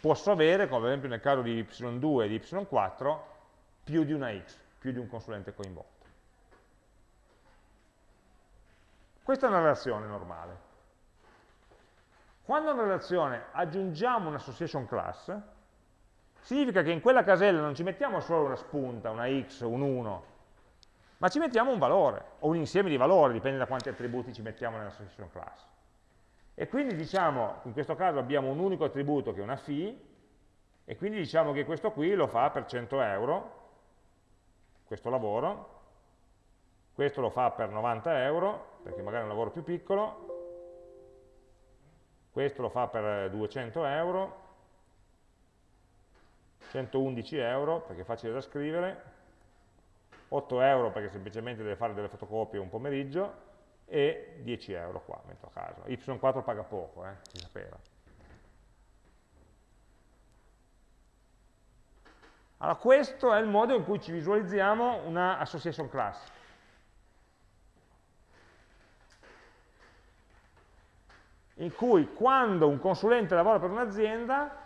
posso avere, come ad esempio nel caso di y2 e di y4, più di una x, più di un consulente coinvolto. Questa è una relazione normale. Quando a una relazione aggiungiamo un'association class, significa che in quella casella non ci mettiamo solo una spunta, una x, un 1, ma ci mettiamo un valore, o un insieme di valori, dipende da quanti attributi ci mettiamo nell'association class. E quindi diciamo, in questo caso abbiamo un unico attributo che è una fee, e quindi diciamo che questo qui lo fa per 100 euro, questo lavoro, questo lo fa per 90 euro, perché magari è un lavoro più piccolo, questo lo fa per 200 euro, 111 euro perché è facile da scrivere, 8 euro perché semplicemente deve fare delle fotocopie un pomeriggio e 10 euro qua, metto a caso. Y4 paga poco, eh, si sapeva. Allora questo è il modo in cui ci visualizziamo una association class. In cui quando un consulente lavora per un'azienda,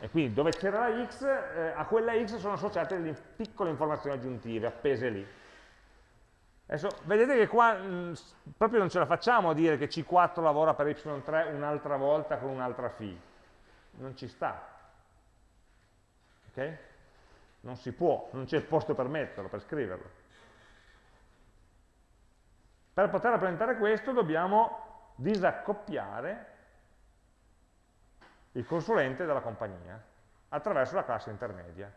e quindi dove c'era la x, eh, a quella x sono associate delle piccole informazioni aggiuntive appese lì. Adesso vedete che qua mh, proprio non ce la facciamo a dire che C4 lavora per Y3 un'altra volta con un'altra phi. Non ci sta. Ok? Non si può, non c'è il posto per metterlo, per scriverlo. Per poter rappresentare questo dobbiamo disaccoppiare il consulente dalla compagnia attraverso la classe intermedia.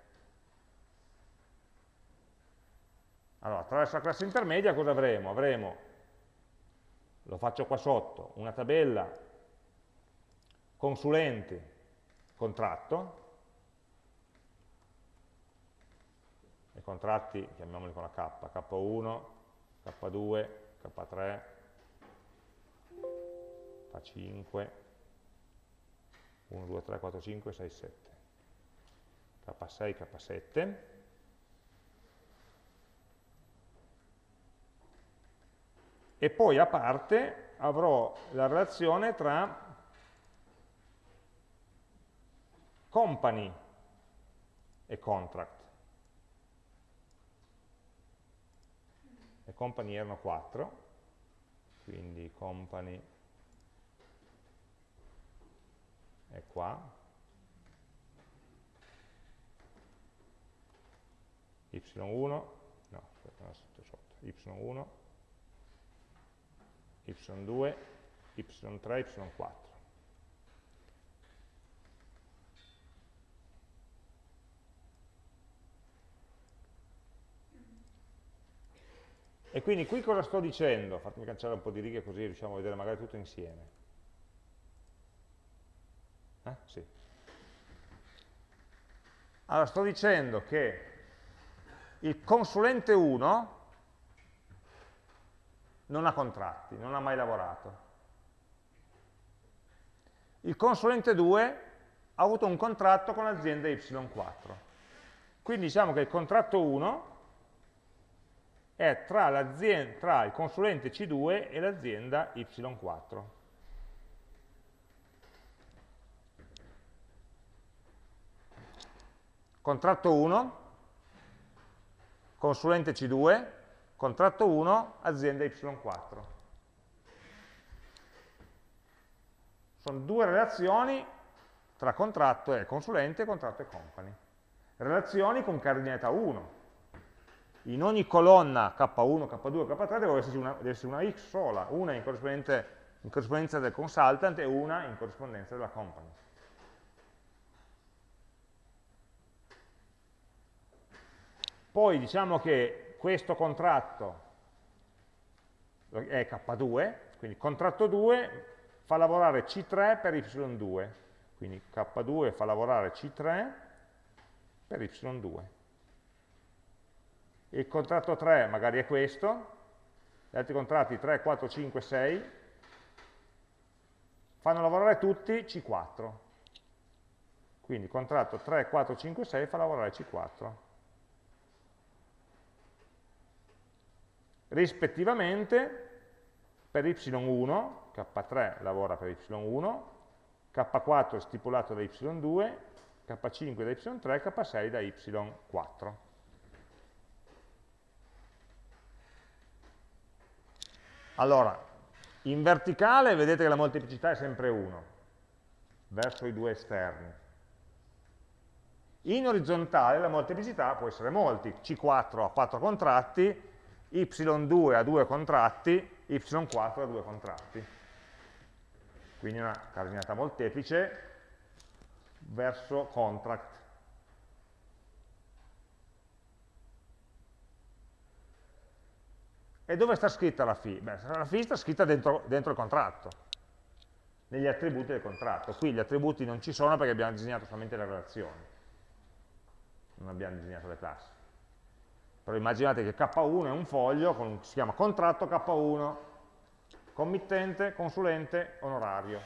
Allora, attraverso la classe intermedia cosa avremo? Avremo, lo faccio qua sotto, una tabella consulenti contratto, contratti chiamiamoli con la K, K1, K2, K3, K5, 1, 2, 3, 4, 5, 6, 7, K6, K7, e poi a parte avrò la relazione tra company e contract. Le company erano 4, quindi company è qua, y1, no, aspetta, sotto, sotto, y1, y2, y3, y4. E quindi qui cosa sto dicendo? Fatemi cancellare un po' di righe così riusciamo a vedere magari tutto insieme. Eh? Sì. Allora sto dicendo che il consulente 1 non ha contratti, non ha mai lavorato. Il consulente 2 ha avuto un contratto con l'azienda Y4. Quindi diciamo che il contratto 1 è tra, tra il consulente C2 e l'azienda Y4. Contratto 1, consulente C2, Contratto 1, azienda Y4. Sono due relazioni tra contratto e consulente, contratto e company. Relazioni con cardinalità 1. In ogni colonna K1, K2, K3 deve esserci una, deve essere una X sola, una in, in corrispondenza del consultant e una in corrispondenza della company. Poi diciamo che questo contratto è K2, quindi contratto 2 fa lavorare C3 per Y2, quindi K2 fa lavorare C3 per Y2. Il contratto 3 magari è questo, gli altri contratti 3, 4, 5, 6 fanno lavorare tutti C4. Quindi contratto 3, 4, 5, 6 fa lavorare C4. rispettivamente per y1, k3 lavora per y1, k4 è stipulato da y2, k5 da y3, k6 da y4. Allora, In verticale vedete che la molteplicità è sempre 1, verso i due esterni. In orizzontale la molteplicità può essere molti, C4 ha 4 contratti, Y2 ha 2 contratti, Y4 ha 2 contratti. Quindi una cardinata molteplice verso contract. E dove sta scritta la fee? Beh, la fee sta scritta dentro, dentro il contratto, negli attributi del contratto. Qui gli attributi non ci sono perché abbiamo disegnato solamente le relazioni, non abbiamo disegnato le classi. Però immaginate che K1 è un foglio, con, si chiama contratto K1, committente, consulente, onorario.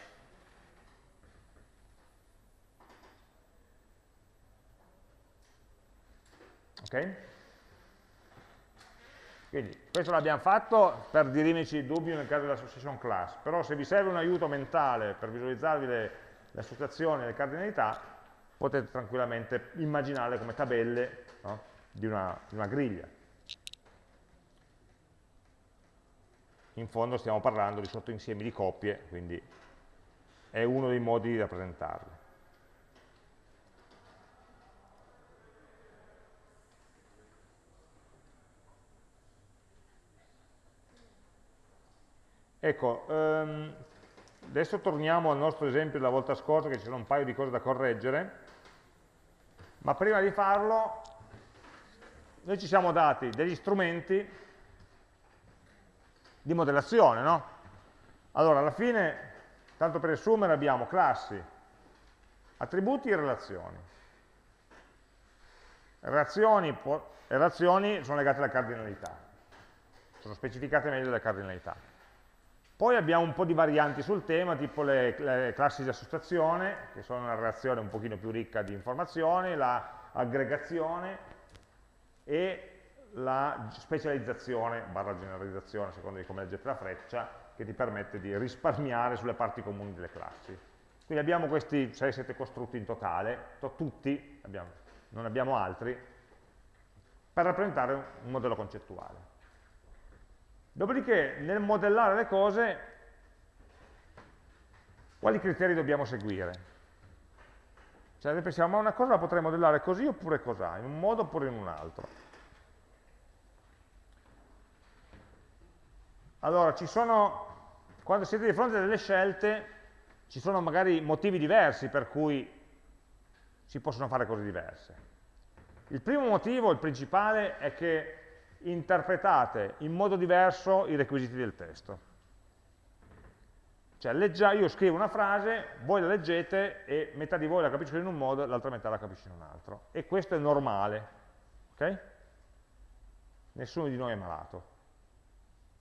Ok? Quindi questo l'abbiamo fatto per dirimerci il dubbio nel caso dell'association class, però se vi serve un aiuto mentale per visualizzarvi le, le associazioni e le cardinalità, potete tranquillamente immaginarle come tabelle no? di, una, di una griglia. In fondo stiamo parlando di sottoinsiemi di coppie, quindi è uno dei modi di rappresentarle. Ecco, ehm, adesso torniamo al nostro esempio della volta scorsa, che ci sono un paio di cose da correggere, ma prima di farlo noi ci siamo dati degli strumenti di modellazione, no? Allora, alla fine, tanto per riassumere, abbiamo classi, attributi e relazioni. Relazioni, relazioni sono legate alla cardinalità, sono specificate meglio dalle cardinalità. Poi abbiamo un po' di varianti sul tema, tipo le, le classi di associazione, che sono una relazione un pochino più ricca di informazioni, l'aggregazione e la specializzazione, barra generalizzazione, a seconda di come leggete la freccia, che ti permette di risparmiare sulle parti comuni delle classi. Quindi abbiamo questi 6-7 costrutti in totale, tutti, abbiamo, non abbiamo altri, per rappresentare un modello concettuale. Dopodiché, nel modellare le cose, quali criteri dobbiamo seguire? Cioè, noi pensiamo, ma una cosa la potrei modellare così oppure cos'ha, in un modo oppure in un altro. Allora, ci sono, quando siete di fronte a delle scelte, ci sono magari motivi diversi per cui si possono fare cose diverse. Il primo motivo, il principale, è che interpretate in modo diverso i requisiti del testo. Cioè, leggia, io scrivo una frase, voi la leggete e metà di voi la capisce in un modo e l'altra metà la capisce in un altro. E questo è normale, ok? Nessuno di noi è malato.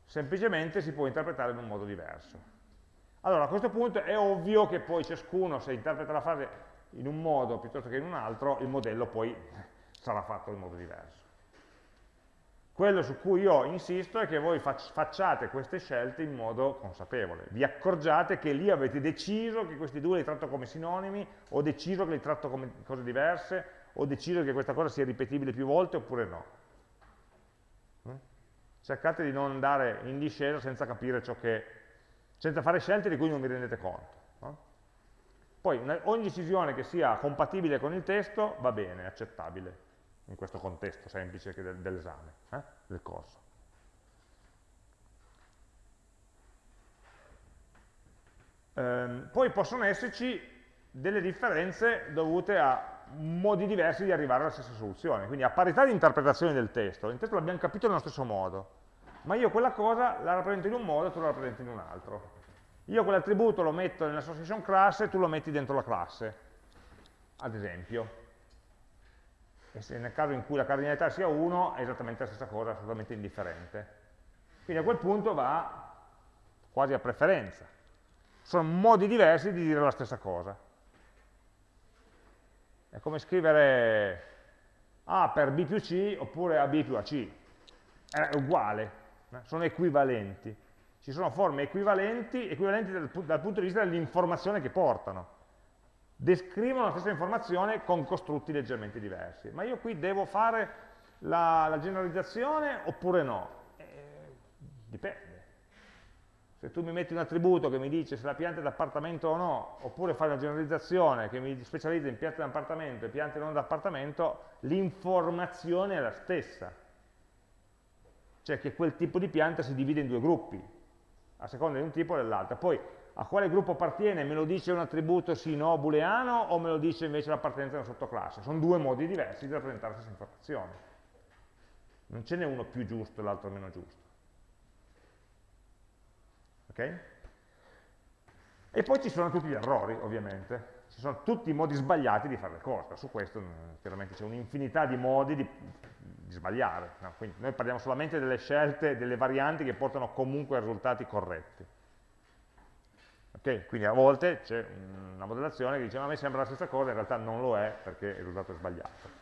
Semplicemente si può interpretare in un modo diverso. Allora, a questo punto è ovvio che poi ciascuno, se interpreta la frase in un modo piuttosto che in un altro, il modello poi sarà fatto in modo diverso. Quello su cui io insisto è che voi facciate queste scelte in modo consapevole. Vi accorgiate che lì avete deciso che questi due li tratto come sinonimi, o deciso che li tratto come cose diverse, o deciso che questa cosa sia ripetibile più volte oppure no. Mm? Cercate di non andare in discesa senza capire ciò che... senza fare scelte di cui non vi rendete conto. Poi ogni decisione che sia compatibile con il testo va bene, accettabile in questo contesto semplice dell'esame, eh? del corso. Ehm, poi possono esserci delle differenze dovute a modi diversi di arrivare alla stessa soluzione, quindi a parità di interpretazione del testo, il testo l'abbiamo capito nello stesso modo, ma io quella cosa la rappresento in un modo e tu la rappresenti in un altro. Io quell'attributo lo metto nell'association class e tu lo metti dentro la classe, ad esempio e se nel caso in cui la cardinalità sia 1 è esattamente la stessa cosa, assolutamente indifferente. Quindi a quel punto va quasi a preferenza. Sono modi diversi di dire la stessa cosa. È come scrivere A per B più C oppure AB più AC. È uguale, sono equivalenti. Ci sono forme equivalenti, equivalenti dal, dal punto di vista dell'informazione che portano descrivono la stessa informazione con costrutti leggermente diversi. Ma io qui devo fare la, la generalizzazione oppure no? Eh, dipende. Se tu mi metti un attributo che mi dice se la pianta è d'appartamento o no, oppure fai una generalizzazione che mi specializza in piante d'appartamento e piante non d'appartamento, l'informazione è la stessa. Cioè che quel tipo di pianta si divide in due gruppi, a seconda di un tipo o dell'altro. Poi a quale gruppo appartiene? Me lo dice un attributo sì, no, booleano o me lo dice invece l'appartenenza a una sottoclasse? Sono due modi diversi di rappresentare la stessa informazione. Non ce n'è uno più giusto e l'altro meno giusto. Ok? E poi ci sono tutti gli errori, ovviamente. Ci sono tutti i modi sbagliati di fare le cose. Su questo chiaramente c'è un'infinità di modi di, di sbagliare. No? noi parliamo solamente delle scelte, delle varianti che portano comunque a risultati corretti. Okay? Quindi a volte c'è una modellazione che dice ma a me sembra la stessa cosa, in realtà non lo è perché il risultato è sbagliato.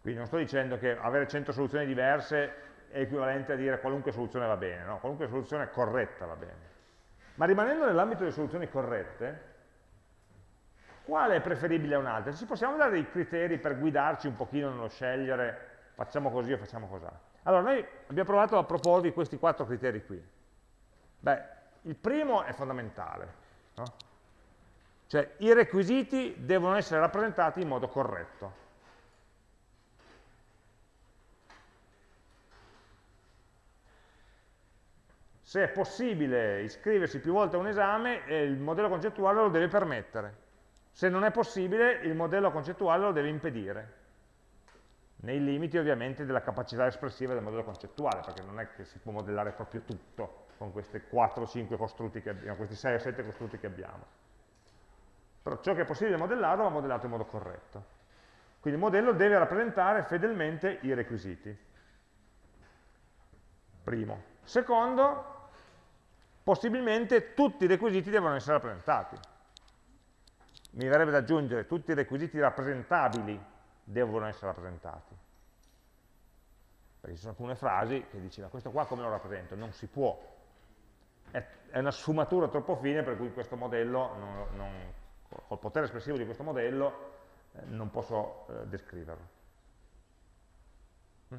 Quindi non sto dicendo che avere 100 soluzioni diverse è equivalente a dire qualunque soluzione va bene, no? qualunque soluzione corretta va bene. Ma rimanendo nell'ambito delle soluzioni corrette, quale è preferibile a un'altra? Ci possiamo dare dei criteri per guidarci un pochino nello scegliere facciamo così o facciamo così? Allora, noi abbiamo provato a proporvi questi quattro criteri qui. Beh, il primo è fondamentale, no? cioè i requisiti devono essere rappresentati in modo corretto. Se è possibile iscriversi più volte a un esame, eh, il modello concettuale lo deve permettere. Se non è possibile, il modello concettuale lo deve impedire. Nei limiti ovviamente della capacità espressiva del modello concettuale, perché non è che si può modellare proprio tutto con questi 4-5 costrutti che abbiamo, questi 6 o 7 costrutti che abbiamo. Però ciò che è possibile modellarlo va modellato in modo corretto. Quindi il modello deve rappresentare fedelmente i requisiti. Primo. Secondo, possibilmente tutti i requisiti devono essere rappresentati. Mi verrebbe da aggiungere tutti i requisiti rappresentabili devono essere rappresentati. Perché ci sono alcune frasi che dici, ma questo qua come lo rappresento? Non si può. È, è una sfumatura troppo fine per cui questo modello, non, non, col potere espressivo di questo modello, eh, non posso eh, descriverlo.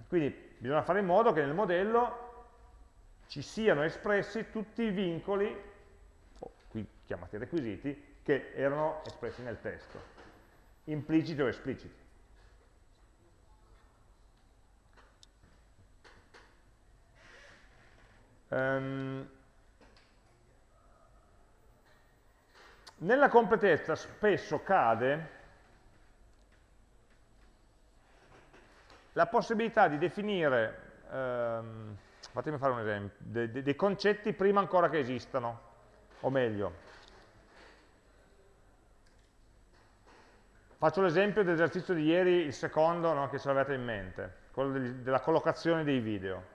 Quindi bisogna fare in modo che nel modello ci siano espressi tutti i vincoli, oh, qui chiamati requisiti, che erano espressi nel testo, impliciti o espliciti. Um, nella completezza spesso cade la possibilità di definire um, fatemi fare un esempio, dei, dei, dei concetti prima ancora che esistano, o meglio, faccio l'esempio dell'esercizio di ieri, il secondo no, che ce l'avete in mente, quello della collocazione dei video.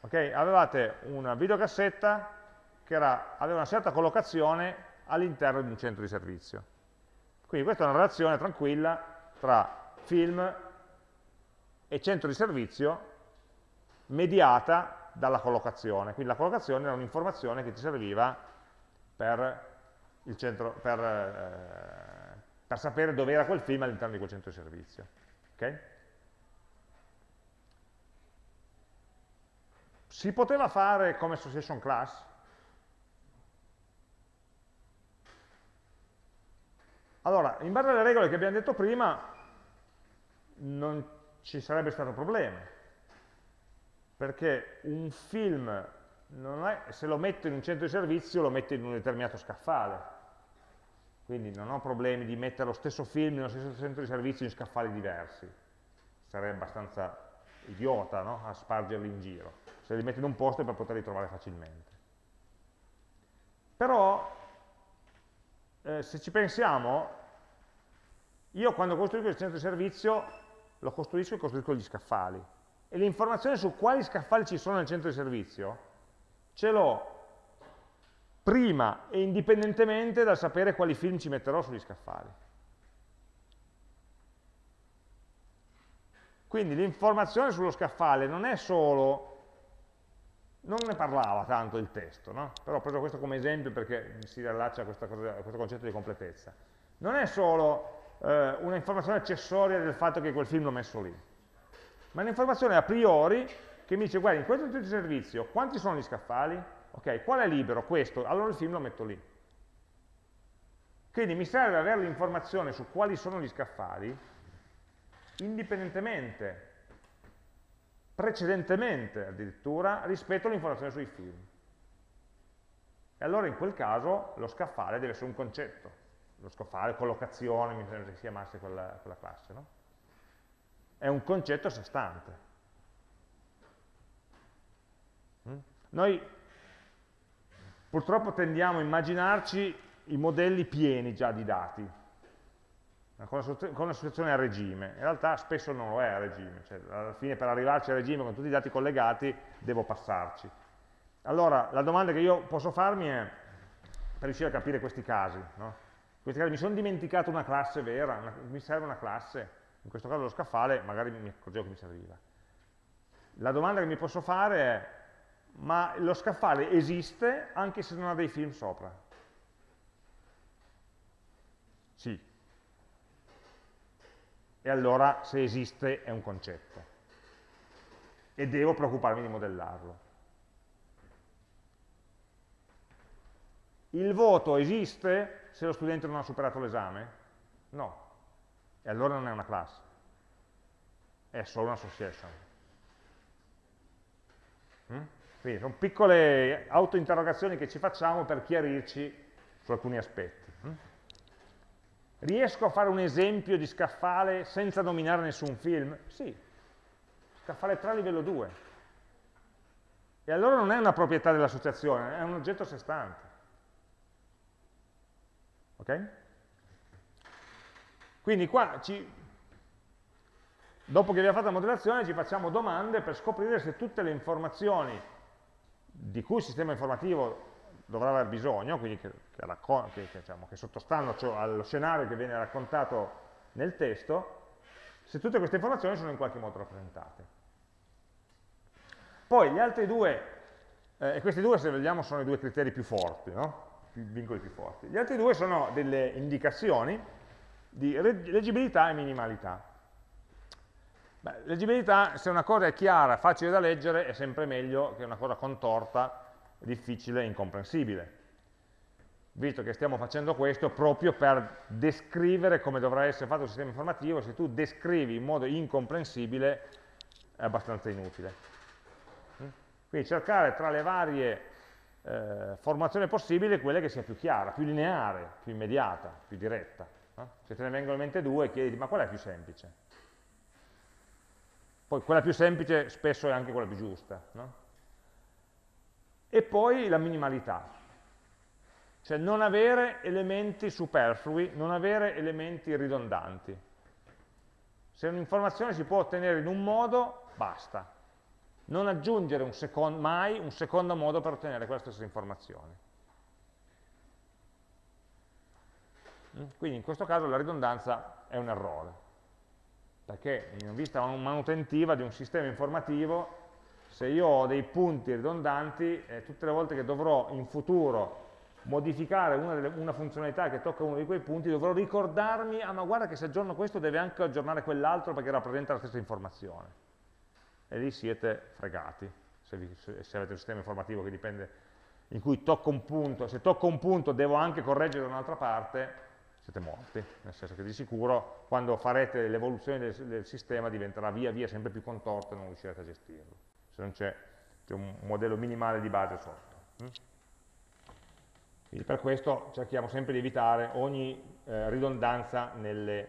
Okay? Avevate una videocassetta che era, aveva una certa collocazione all'interno di un centro di servizio. Quindi questa è una relazione tranquilla tra film e centro di servizio mediata dalla collocazione. Quindi la collocazione era un'informazione che ti serviva per, centro, per, eh, per sapere dove era quel film all'interno di quel centro di servizio. Okay? Si poteva fare come association class? Allora, in base alle regole che abbiamo detto prima, non ci sarebbe stato problema perché un film, è, se lo metto in un centro di servizio, lo metto in un determinato scaffale. Quindi non ho problemi di mettere lo stesso film nello stesso centro di servizio in scaffali diversi. Sarebbe abbastanza idiota no? a spargerli in giro. Se li metto in un posto è per poterli trovare facilmente. Però, eh, se ci pensiamo, io quando costruisco il centro di servizio, lo costruisco e costruisco gli scaffali e l'informazione su quali scaffali ci sono nel centro di servizio ce l'ho prima e indipendentemente dal sapere quali film ci metterò sugli scaffali. Quindi l'informazione sullo scaffale non è solo, non ne parlava tanto il testo, no? però ho preso questo come esempio perché si riallaccia a, a questo concetto di completezza. Non è solo eh, una informazione accessoria del fatto che quel film l'ho messo lì, ma un'informazione a priori che mi dice, guarda, in questo tipo di servizio, quanti sono gli scaffali? Ok, qual è libero? Questo, allora il film lo metto lì. Quindi mi serve avere l'informazione su quali sono gli scaffali, indipendentemente, precedentemente addirittura, rispetto all'informazione sui film. E allora in quel caso lo scaffale deve essere un concetto, lo scaffale, collocazione, mi sembra che si chiamasse quella, quella classe, no? È un concetto a sé stante. Mm? Noi purtroppo tendiamo a immaginarci i modelli pieni già di dati, con una situazione a regime. In realtà spesso non lo è a regime, cioè alla fine per arrivarci a regime con tutti i dati collegati devo passarci. Allora, la domanda che io posso farmi è, per riuscire a capire questi casi, no? Questi casi mi sono dimenticato una classe vera, una, mi serve una classe, in questo caso lo scaffale, magari mi accorgevo che mi serviva. La domanda che mi posso fare è, ma lo scaffale esiste anche se non ha dei film sopra? Sì. E allora se esiste è un concetto. E devo preoccuparmi di modellarlo. Il voto esiste se lo studente non ha superato l'esame? No. E allora non è una classe. È solo un'association. Mm? Quindi sono piccole autointerrogazioni che ci facciamo per chiarirci su alcuni aspetti. Mm? Riesco a fare un esempio di scaffale senza nominare nessun film? Sì. Scaffale 3 livello 2. E allora non è una proprietà dell'associazione, è un oggetto a sé stante. Ok? Quindi qua, ci, dopo che abbiamo fatto la modellazione, ci facciamo domande per scoprire se tutte le informazioni di cui il sistema informativo dovrà aver bisogno, quindi che, che, che, diciamo, che sottostanno cioè, allo scenario che viene raccontato nel testo, se tutte queste informazioni sono in qualche modo rappresentate. Poi gli altri due, eh, e questi due se vogliamo sono i due criteri più forti, no? Vincoli più forti. Gli altri due sono delle indicazioni di leggibilità e minimalità. Beh, leggibilità, se una cosa è chiara, facile da leggere, è sempre meglio che una cosa contorta, difficile e incomprensibile. Visto che stiamo facendo questo proprio per descrivere come dovrà essere fatto il sistema informativo, se tu descrivi in modo incomprensibile è abbastanza inutile. Quindi cercare tra le varie eh, formazioni possibili quelle che sia più chiara, più lineare, più immediata, più diretta. No? Se te ne vengono in mente due, chiedi ma qual è più semplice? Poi quella più semplice spesso è anche quella più giusta. No? E poi la minimalità, cioè non avere elementi superflui, non avere elementi ridondanti. Se un'informazione si può ottenere in un modo, basta. Non aggiungere un secondo, mai un secondo modo per ottenere quella stessa informazione. Quindi in questo caso la ridondanza è un errore perché in vista manutentiva di un sistema informativo, se io ho dei punti ridondanti, eh, tutte le volte che dovrò in futuro modificare una, delle, una, funzionalità che tocca uno di quei punti, dovrò ricordarmi, ah ma guarda che se aggiorno questo deve anche aggiornare quell'altro perché rappresenta la stessa informazione. E lì siete fregati, se, vi, se avete un sistema informativo che dipende, in cui tocco un punto, se tocco un punto devo anche correggere da un'altra parte, siete morti, nel senso che di sicuro quando farete l'evoluzione del, del, sistema diventerà via via sempre più contorto e non riuscirete a gestirlo, se non c'è un modello minimale di base sotto. Mm? Quindi per questo cerchiamo sempre di evitare ogni eh, ridondanza nelle,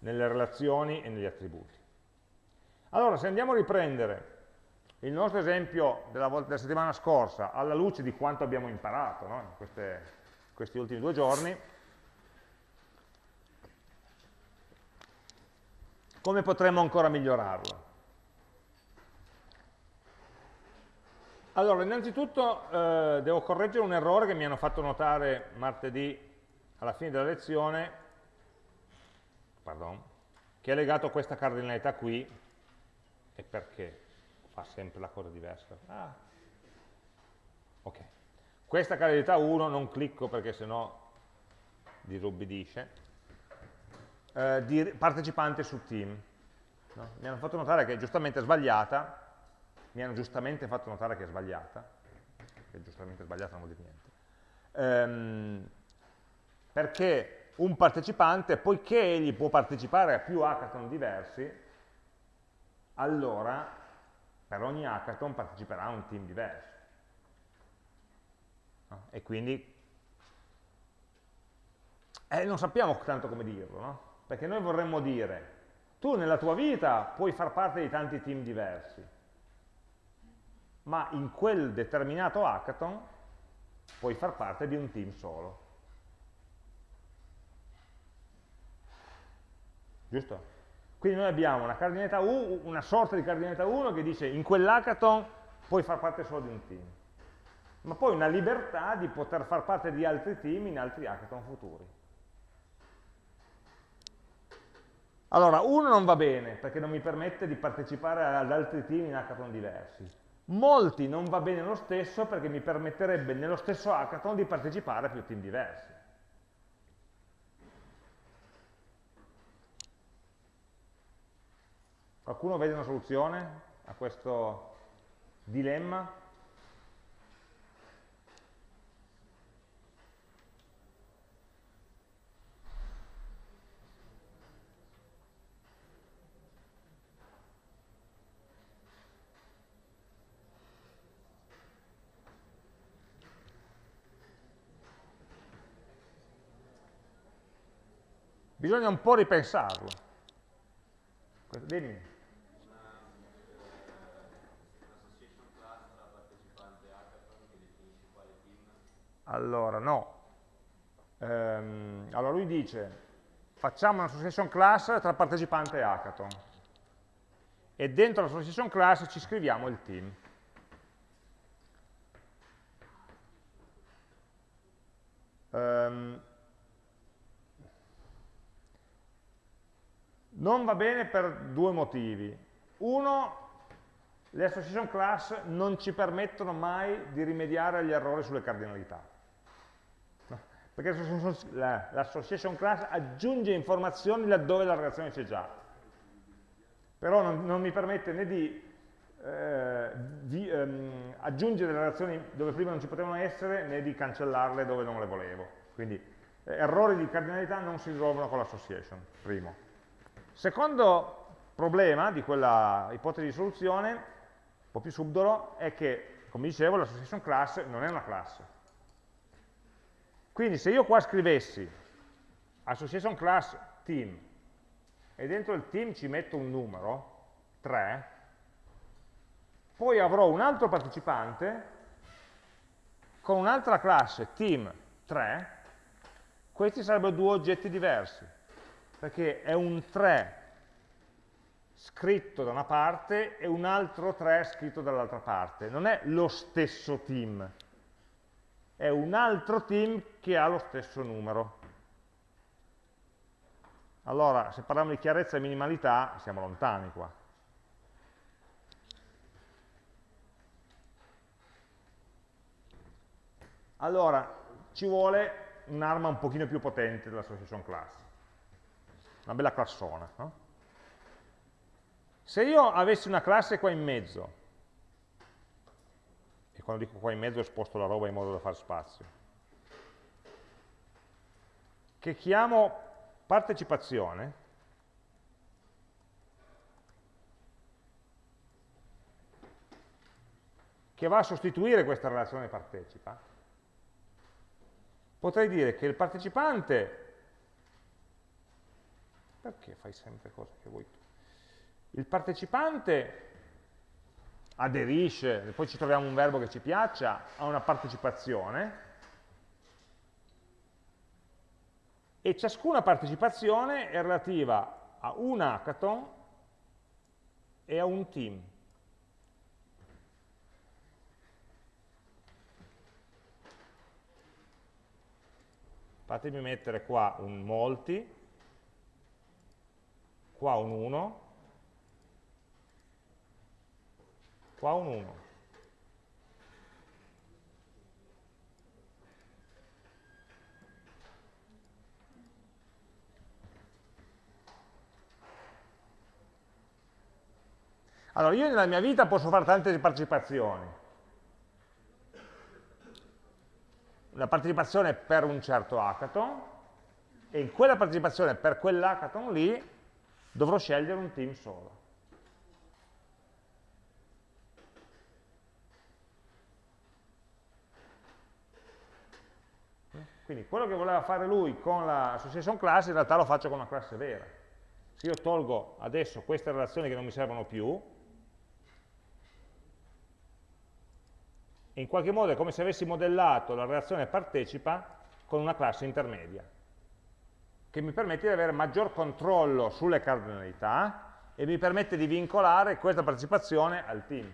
nelle relazioni e negli attributi. Allora, se andiamo a riprendere il nostro esempio della, della settimana scorsa alla luce di quanto abbiamo imparato no? in queste, questi ultimi due giorni, Come potremmo ancora migliorarlo? Allora, innanzitutto eh, devo correggere un errore che mi hanno fatto notare martedì alla fine della lezione, pardon, che è legato a questa cardinalità qui, e perché fa sempre la cosa diversa. Ah. Ok. Questa cardinalità 1 non clicco perché sennò dirubbidisce eh, di partecipante su team. No? Mi hanno fatto notare che è giustamente sbagliata, mi hanno giustamente fatto notare che è sbagliata, che giustamente sbagliata non vuol dire niente, ehm, perché un partecipante, poiché egli può partecipare a più hackathon diversi, allora per ogni hackathon parteciperà un team diverso. No? E quindi eh, non sappiamo tanto come dirlo, no? perché noi vorremmo dire, tu nella tua vita puoi far parte di tanti team diversi, ma in quel determinato hackathon puoi far parte di un team solo. Giusto? Quindi noi abbiamo una, cardinalità U, una sorta di cardinalità 1 che dice in quell'hackathon puoi far parte solo di un team, ma poi una libertà di poter far parte di altri team in altri hackathon futuri. Allora, uno non va bene perché non mi permette di partecipare ad altri team in hackathon diversi. Molti non va bene lo stesso perché mi permetterebbe nello stesso hackathon di partecipare a più team diversi. Qualcuno vede una soluzione a questo dilemma? Bisogna un po' ripensarlo. Dimmi. Allora, no. Ehm, allora lui dice, facciamo un'association class tra partecipante e hackathon. E dentro l'association class ci scriviamo il team. Um, Non va bene per due motivi. Uno, le association class non ci permettono mai di rimediare agli errori sulle cardinalità. Perché l'association class aggiunge informazioni laddove la relazione c'è già. Però non, non, mi permette né di, eh, di ehm, aggiungere le relazioni dove prima non ci potevano essere, né di cancellarle dove non le volevo. Quindi eh, errori di cardinalità non si risolvono con l'association, primo. Secondo problema di quella ipotesi di soluzione, un po' più subdolo, è che, come dicevo, l'association class non è una classe. Quindi se io qua scrivessi association class team e dentro il team ci metto un numero, 3, poi avrò un altro partecipante con un'altra classe team 3, questi sarebbero due oggetti diversi perché è un 3 scritto da una parte e un altro 3 scritto dall'altra parte. Non è lo stesso team, è un altro team che ha lo stesso numero. Allora, se parliamo di chiarezza e minimalità, siamo lontani qua. Allora, ci vuole un'arma un pochino più potente dell'association class una bella classona. No? Se io avessi una classe qua in mezzo, quando dico qua in mezzo sposto la roba in modo da fare spazio, che chiamo partecipazione, che va a sostituire questa relazione partecipa, potrei dire che il partecipante perché fai sempre cose che vuoi tu? Il partecipante aderisce, poi ci troviamo un verbo che ci piaccia, a una partecipazione e ciascuna partecipazione è relativa a un hackathon e a un team. Fatemi mettere qua un molti qua un 1, qua un 1. Allora, io nella mia vita posso fare tante partecipazioni. Una partecipazione per un certo hackathon, e in quella partecipazione per quell'hackathon lì dovrò scegliere un team solo. Quindi quello che voleva fare lui con la association class in realtà lo faccio con una classe vera. Se io tolgo adesso queste relazioni che non mi servono più, in qualche modo è come se avessi modellato la relazione partecipa con una classe intermedia, che mi permette di avere maggior controllo sulle cardinalità e mi permette di vincolare questa partecipazione al team.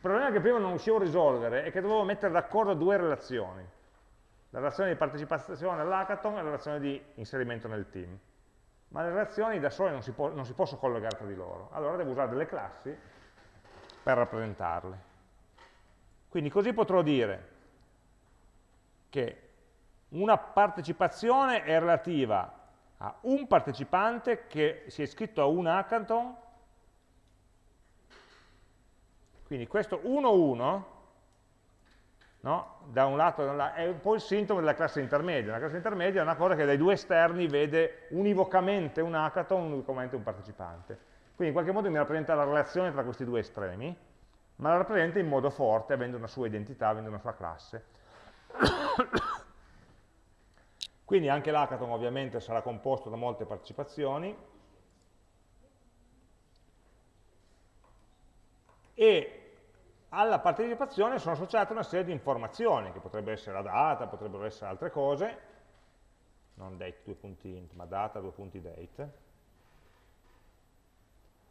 Problema che prima non riuscivo a risolvere è che dovevo mettere d'accordo due relazioni, la relazione di partecipazione all'hackathon e la relazione di inserimento nel team. Ma le relazioni da sole non si, non si possono collegare tra di loro, allora devo usare delle classi per rappresentarle. Quindi così potrò dire che una partecipazione è relativa a un partecipante che si è iscritto a un hackathon quindi questo 1-1, no? da un lato è un po' il sintomo della classe intermedia. La classe intermedia è una cosa che dai due esterni vede univocamente un hackathon, univocamente un partecipante. Quindi in qualche modo mi rappresenta la relazione tra questi due estremi, ma la rappresenta in modo forte, avendo una sua identità, avendo una sua classe. Quindi anche l'hackathon ovviamente sarà composto da molte partecipazioni, e alla partecipazione sono associate una serie di informazioni, che potrebbe essere la data, potrebbero essere altre cose, non date due punti int, ma data due punti date,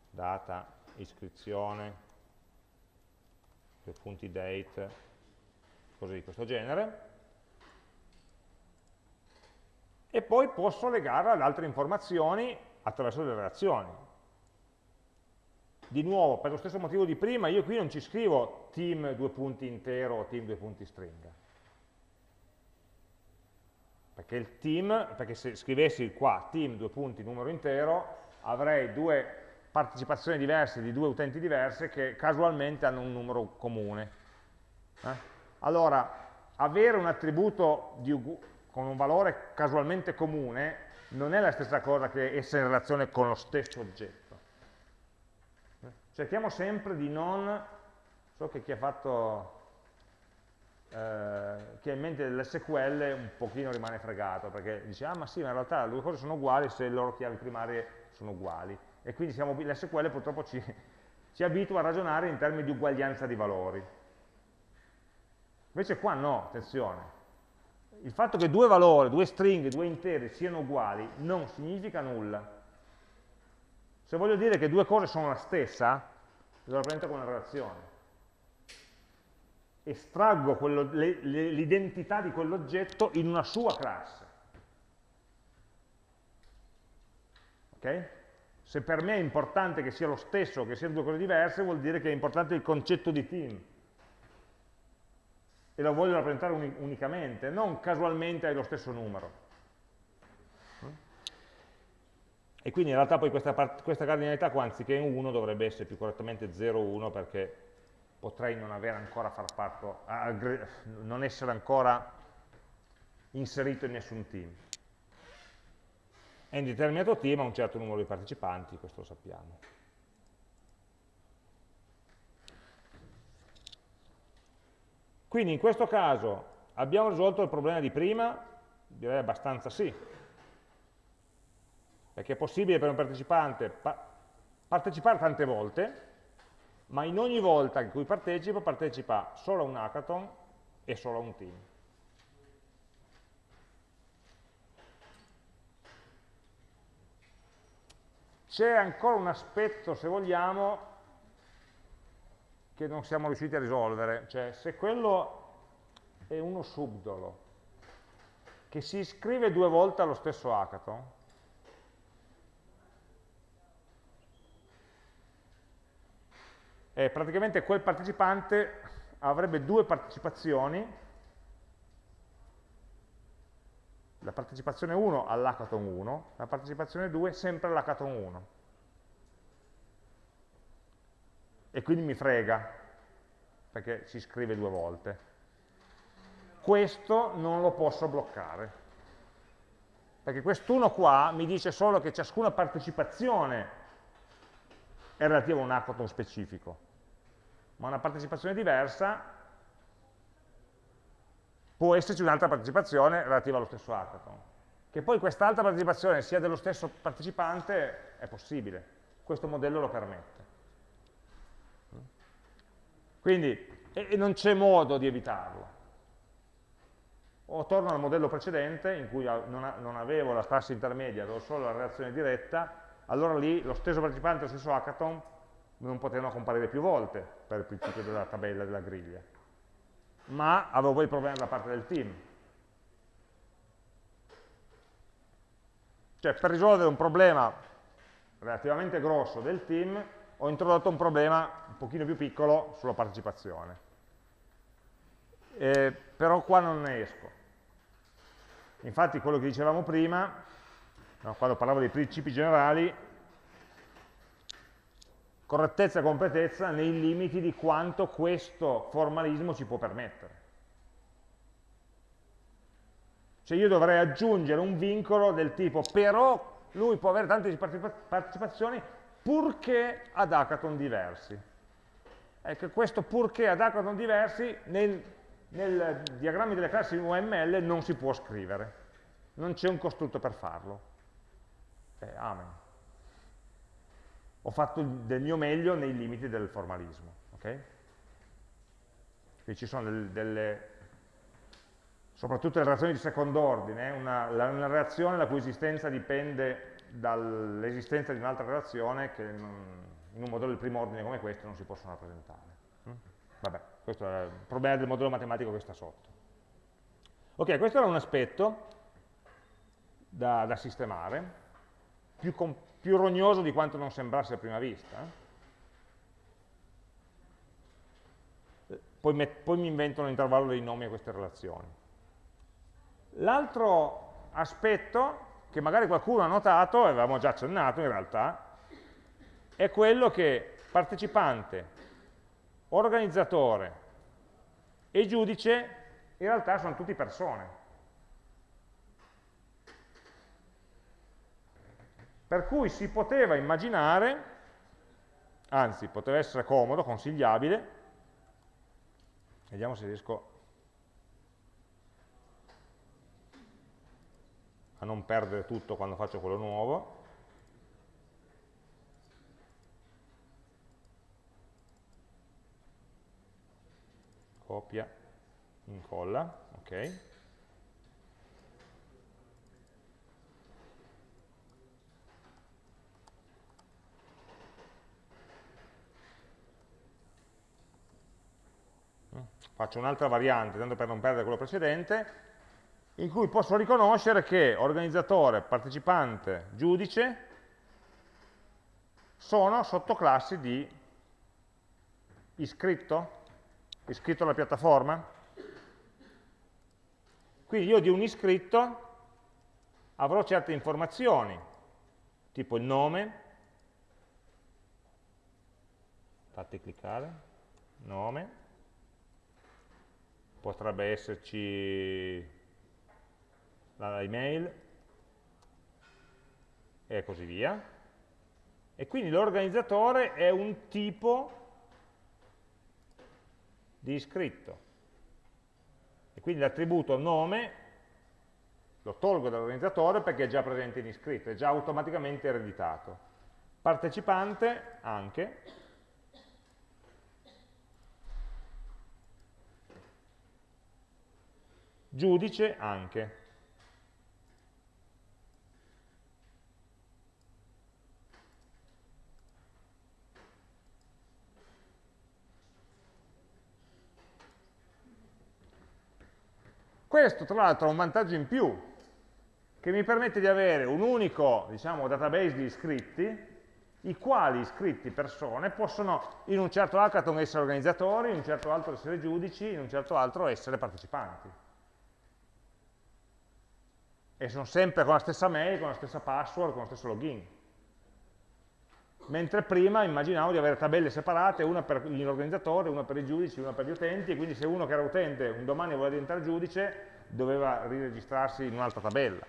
data, iscrizione, due punti date, cose di questo genere, e poi posso legarla ad altre informazioni attraverso delle relazioni di nuovo, per lo stesso motivo di prima, io qui non ci scrivo team due punti intero o team due punti stringa. Perché il team, perché se scrivessi qua team due punti numero intero, avrei due partecipazioni diverse di due utenti diverse che casualmente hanno un numero comune. Eh? Allora, avere un attributo con un valore casualmente comune non è la stessa cosa che essere in relazione con lo stesso oggetto cerchiamo sempre di non, so che chi ha fatto, eh, chi ha in mente l'SQL un pochino rimane fregato, perché dice, ah ma sì, ma in realtà le due cose sono uguali se le loro chiavi primarie sono uguali. E quindi l'SQL purtroppo ci, ci abitua a ragionare in termini di uguaglianza di valori. Invece qua no, attenzione. Il fatto che due valori, due stringhe, due interi siano uguali non significa nulla se voglio dire che due cose sono la stessa, lo rappresento come una relazione. Estraggo l'identità di quell'oggetto in una sua classe. Ok? Se per me è importante che sia lo stesso, che siano due cose diverse, vuol dire che è importante il concetto di team. E lo voglio rappresentare unicamente, non casualmente hai lo stesso numero. E quindi in realtà poi questa, questa cardinalità qua anziché 1 dovrebbe essere più correttamente 0,1 perché potrei non avere ancora far parte, non essere ancora inserito in nessun team. È un determinato team ha un certo numero di partecipanti, questo lo sappiamo. Quindi in questo caso abbiamo risolto il problema di prima? Direi abbastanza sì, perché è possibile per un partecipante pa partecipare tante volte, ma in ogni volta in cui partecipa, partecipa solo a un hackathon e solo a un team. C'è ancora un aspetto, se vogliamo, che non siamo riusciti a risolvere, cioè se quello è uno subdolo che si iscrive due volte allo stesso hackathon, eh, praticamente quel partecipante avrebbe due partecipazioni la partecipazione 1 all'hackathon 1, la partecipazione 2 sempre all'hackathon 1. E quindi mi frega, perché si scrive due volte. Questo non lo posso bloccare, perché quest'uno qua mi dice solo che ciascuna partecipazione è relativa a un hackathon specifico, ma una partecipazione diversa può esserci un'altra partecipazione relativa allo stesso hackathon. Che poi quest'altra partecipazione sia dello stesso partecipante è possibile, questo modello lo permette. Quindi, e non c'è modo di evitarlo. O torno al modello precedente, in cui non avevo la classe intermedia, avevo solo la relazione diretta, allora lì lo stesso partecipante lo stesso hackathon non potevano comparire più volte per il principio della tabella della griglia ma avevo poi il problema da parte del team. Cioè, per risolvere un problema relativamente grosso del team, ho introdotto un problema un pochino più piccolo sulla partecipazione. Eh, però qua non ne esco. Infatti quello che dicevamo prima, no, quando parlavo dei principi generali, correttezza e completezza nei limiti di quanto questo formalismo ci può permettere. Cioè io dovrei aggiungere un vincolo del tipo però lui può avere tante partecipazioni purché ad hackathon diversi. Ecco, questo purché ad hackathon diversi nel, nel diagramma delle classi UML non si può scrivere, non c'è un costrutto per farlo. Eh, amen ho fatto del mio meglio nei limiti del formalismo. Okay? Quindi ci sono delle, delle, soprattutto le relazioni di secondo ordine, una, una reazione la cui esistenza dipende dall'esistenza di un'altra relazione che in un modello di primo ordine come questo non si possono rappresentare. Mm? Vabbè, questo è il problema del modello matematico che sta sotto. Ok, questo era un aspetto da, da sistemare, più, più rognoso di quanto non sembrasse a prima vista. Poi, poi mi invento un intervallo dei nomi a queste relazioni. L'altro aspetto, che magari qualcuno ha notato, e avevamo già accennato in realtà, è quello che partecipante, organizzatore e giudice in realtà sono tutti persone. Per cui si poteva immaginare, anzi poteva essere comodo, consigliabile, vediamo se riesco a non perdere tutto quando faccio quello nuovo, copia, incolla, ok. Faccio un'altra variante, tanto per non perdere quello precedente, in cui posso riconoscere che organizzatore, partecipante, giudice sono sottoclassi di iscritto, iscritto alla piattaforma. Quindi io di un iscritto avrò certe informazioni, tipo il nome, fate cliccare, nome, potrebbe esserci l'email e così via. E quindi l'organizzatore è un tipo di iscritto. E quindi l'attributo nome lo tolgo dall'organizzatore perché è già presente in iscritto, è già automaticamente ereditato. Partecipante anche, giudice anche. Questo tra l'altro ha un vantaggio in più, che mi permette di avere un unico diciamo, database di iscritti, i quali iscritti persone possono in un certo hackathon essere organizzatori, in un certo altro essere giudici, in un certo altro essere partecipanti. E sono sempre con la stessa mail, con la stessa password, con lo stesso login. Mentre prima immaginavo di avere tabelle separate, una per l'organizzatore, una per i giudici, una per gli utenti, e quindi se uno che era utente un domani voleva diventare giudice, doveva riregistrarsi in un'altra tabella.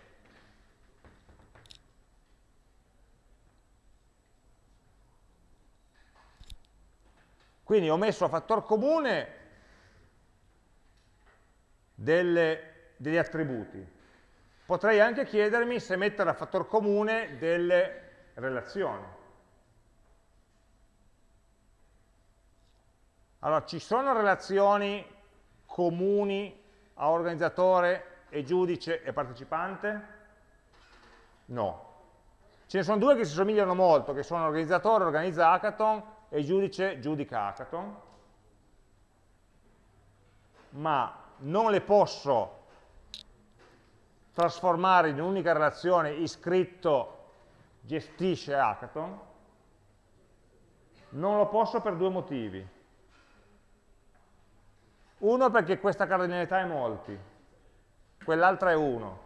Quindi ho messo a fattor comune delle, degli attributi. Potrei anche chiedermi se mettere a fattor comune delle relazioni. Allora, ci sono relazioni comuni a organizzatore e giudice e partecipante? No. Ce ne sono due che si somigliano molto, che sono organizzatore, organizza hackathon, e giudice giudica hackathon, ma non le posso trasformare in un'unica relazione iscritto gestisce hackathon, non lo posso per due motivi. Uno perché questa cardinalità è molti, quell'altra è uno,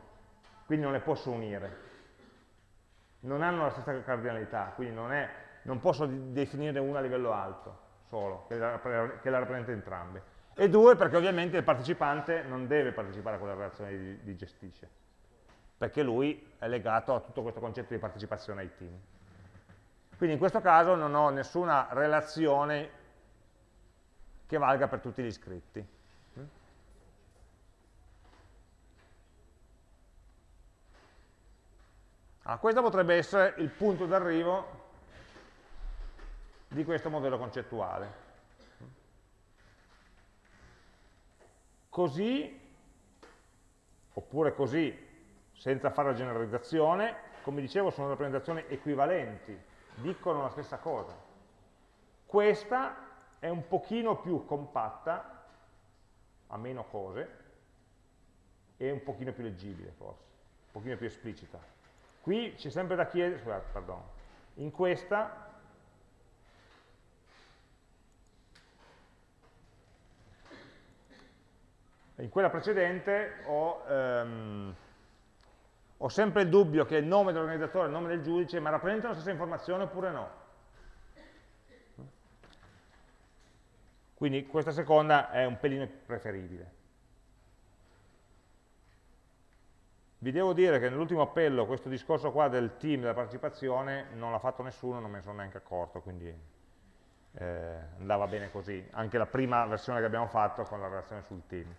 quindi non le posso unire. Non hanno la stessa cardinalità, quindi non è non posso definire una a livello alto solo, che la, che la rappresenta entrambe. E due, perché ovviamente il partecipante non deve partecipare a quella relazione di, di gestisce, perché lui è legato a tutto questo concetto di partecipazione ai team. Quindi in questo caso non ho nessuna relazione che valga per tutti gli iscritti. Allora, questo potrebbe essere il punto d'arrivo di questo modello concettuale. Così, oppure così, senza fare la generalizzazione, come dicevo sono rappresentazioni equivalenti, dicono la stessa cosa. Questa è un pochino più compatta, ha meno cose, e un pochino più leggibile forse, un pochino più esplicita. Qui c'è sempre da chiedere, scusate, perdono, in questa in quella precedente ho, ehm, ho, sempre il dubbio che il nome dell'organizzatore e il nome del giudice ma rappresentano la stessa informazione oppure no. Quindi questa seconda è un pelino preferibile. Vi devo dire che nell'ultimo appello questo discorso qua del team, della partecipazione, non l'ha fatto nessuno, non me ne sono neanche accorto, quindi eh, andava bene così. Anche la prima versione che abbiamo fatto con la relazione sul team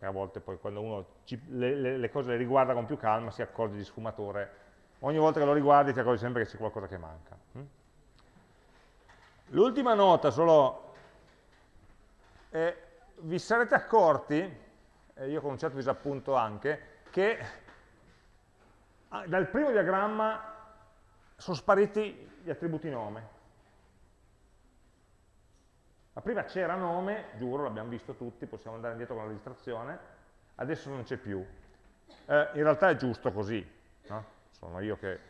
e a volte poi quando uno ci, le, le, le, cose le riguarda con più calma si accorge di sfumature. Ogni volta che lo riguardi ti accorgi sempre che c'è qualcosa che manca. Hm? L'ultima nota solo, eh, vi sarete accorti, e io con un certo disappunto anche, che ah, dal primo diagramma sono spariti gli attributi nome. Ma prima c'era nome, giuro, l'abbiamo visto tutti, possiamo andare indietro con la registrazione, adesso non c'è più. Eh, in realtà è giusto così, no? sono io che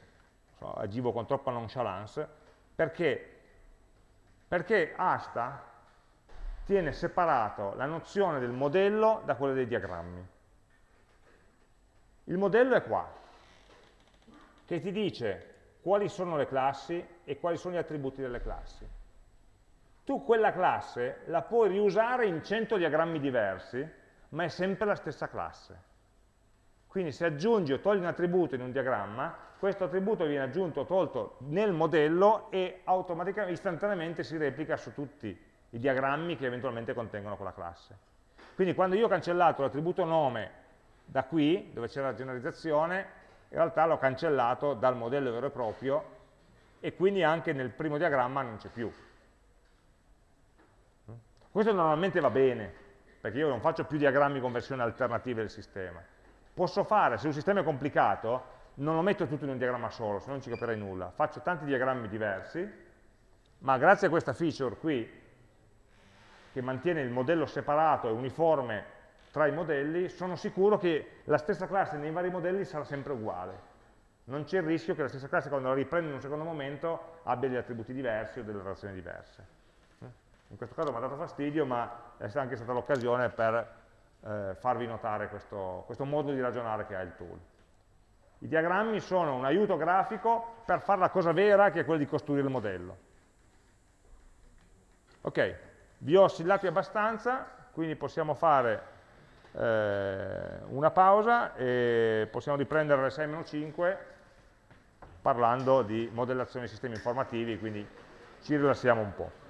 so, agivo con troppa nonchalance, perché? Perché Asta tiene separato la nozione del modello da quella dei diagrammi. Il modello è qua, che ti dice quali sono le classi e quali sono gli attributi delle classi tu quella classe la puoi riusare in 100 diagrammi diversi, ma è sempre la stessa classe. Quindi se aggiungi o togli un attributo in un diagramma, questo attributo viene aggiunto o tolto nel modello e automaticamente, istantaneamente si replica su tutti i diagrammi che eventualmente contengono quella classe. Quindi quando io ho cancellato l'attributo nome da qui, dove c'era la generalizzazione, in realtà l'ho cancellato dal modello vero e proprio e quindi anche nel primo diagramma non c'è più. Questo normalmente va bene, perché io non faccio più diagrammi con versioni alternative del sistema. Posso fare, se un sistema è complicato, non lo metto tutto in un diagramma solo, se no non ci capirei nulla. Faccio tanti diagrammi diversi, ma grazie a questa feature qui, che mantiene il modello separato e uniforme tra i modelli, sono sicuro che la stessa classe nei vari modelli sarà sempre uguale. Non c'è il rischio che la stessa classe, quando la riprendo in un secondo momento, abbia degli attributi diversi o delle relazioni diverse in questo caso mi ha dato fastidio, ma è anche stata l'occasione per eh, farvi notare questo, questo, modo di ragionare che ha il tool. I diagrammi sono un aiuto grafico per fare la cosa vera che è quella di costruire il modello. Ok, vi ho oscillati abbastanza, quindi possiamo fare eh, una pausa e possiamo riprendere le 6-5 parlando di modellazione di sistemi informativi, quindi ci rilassiamo un po'.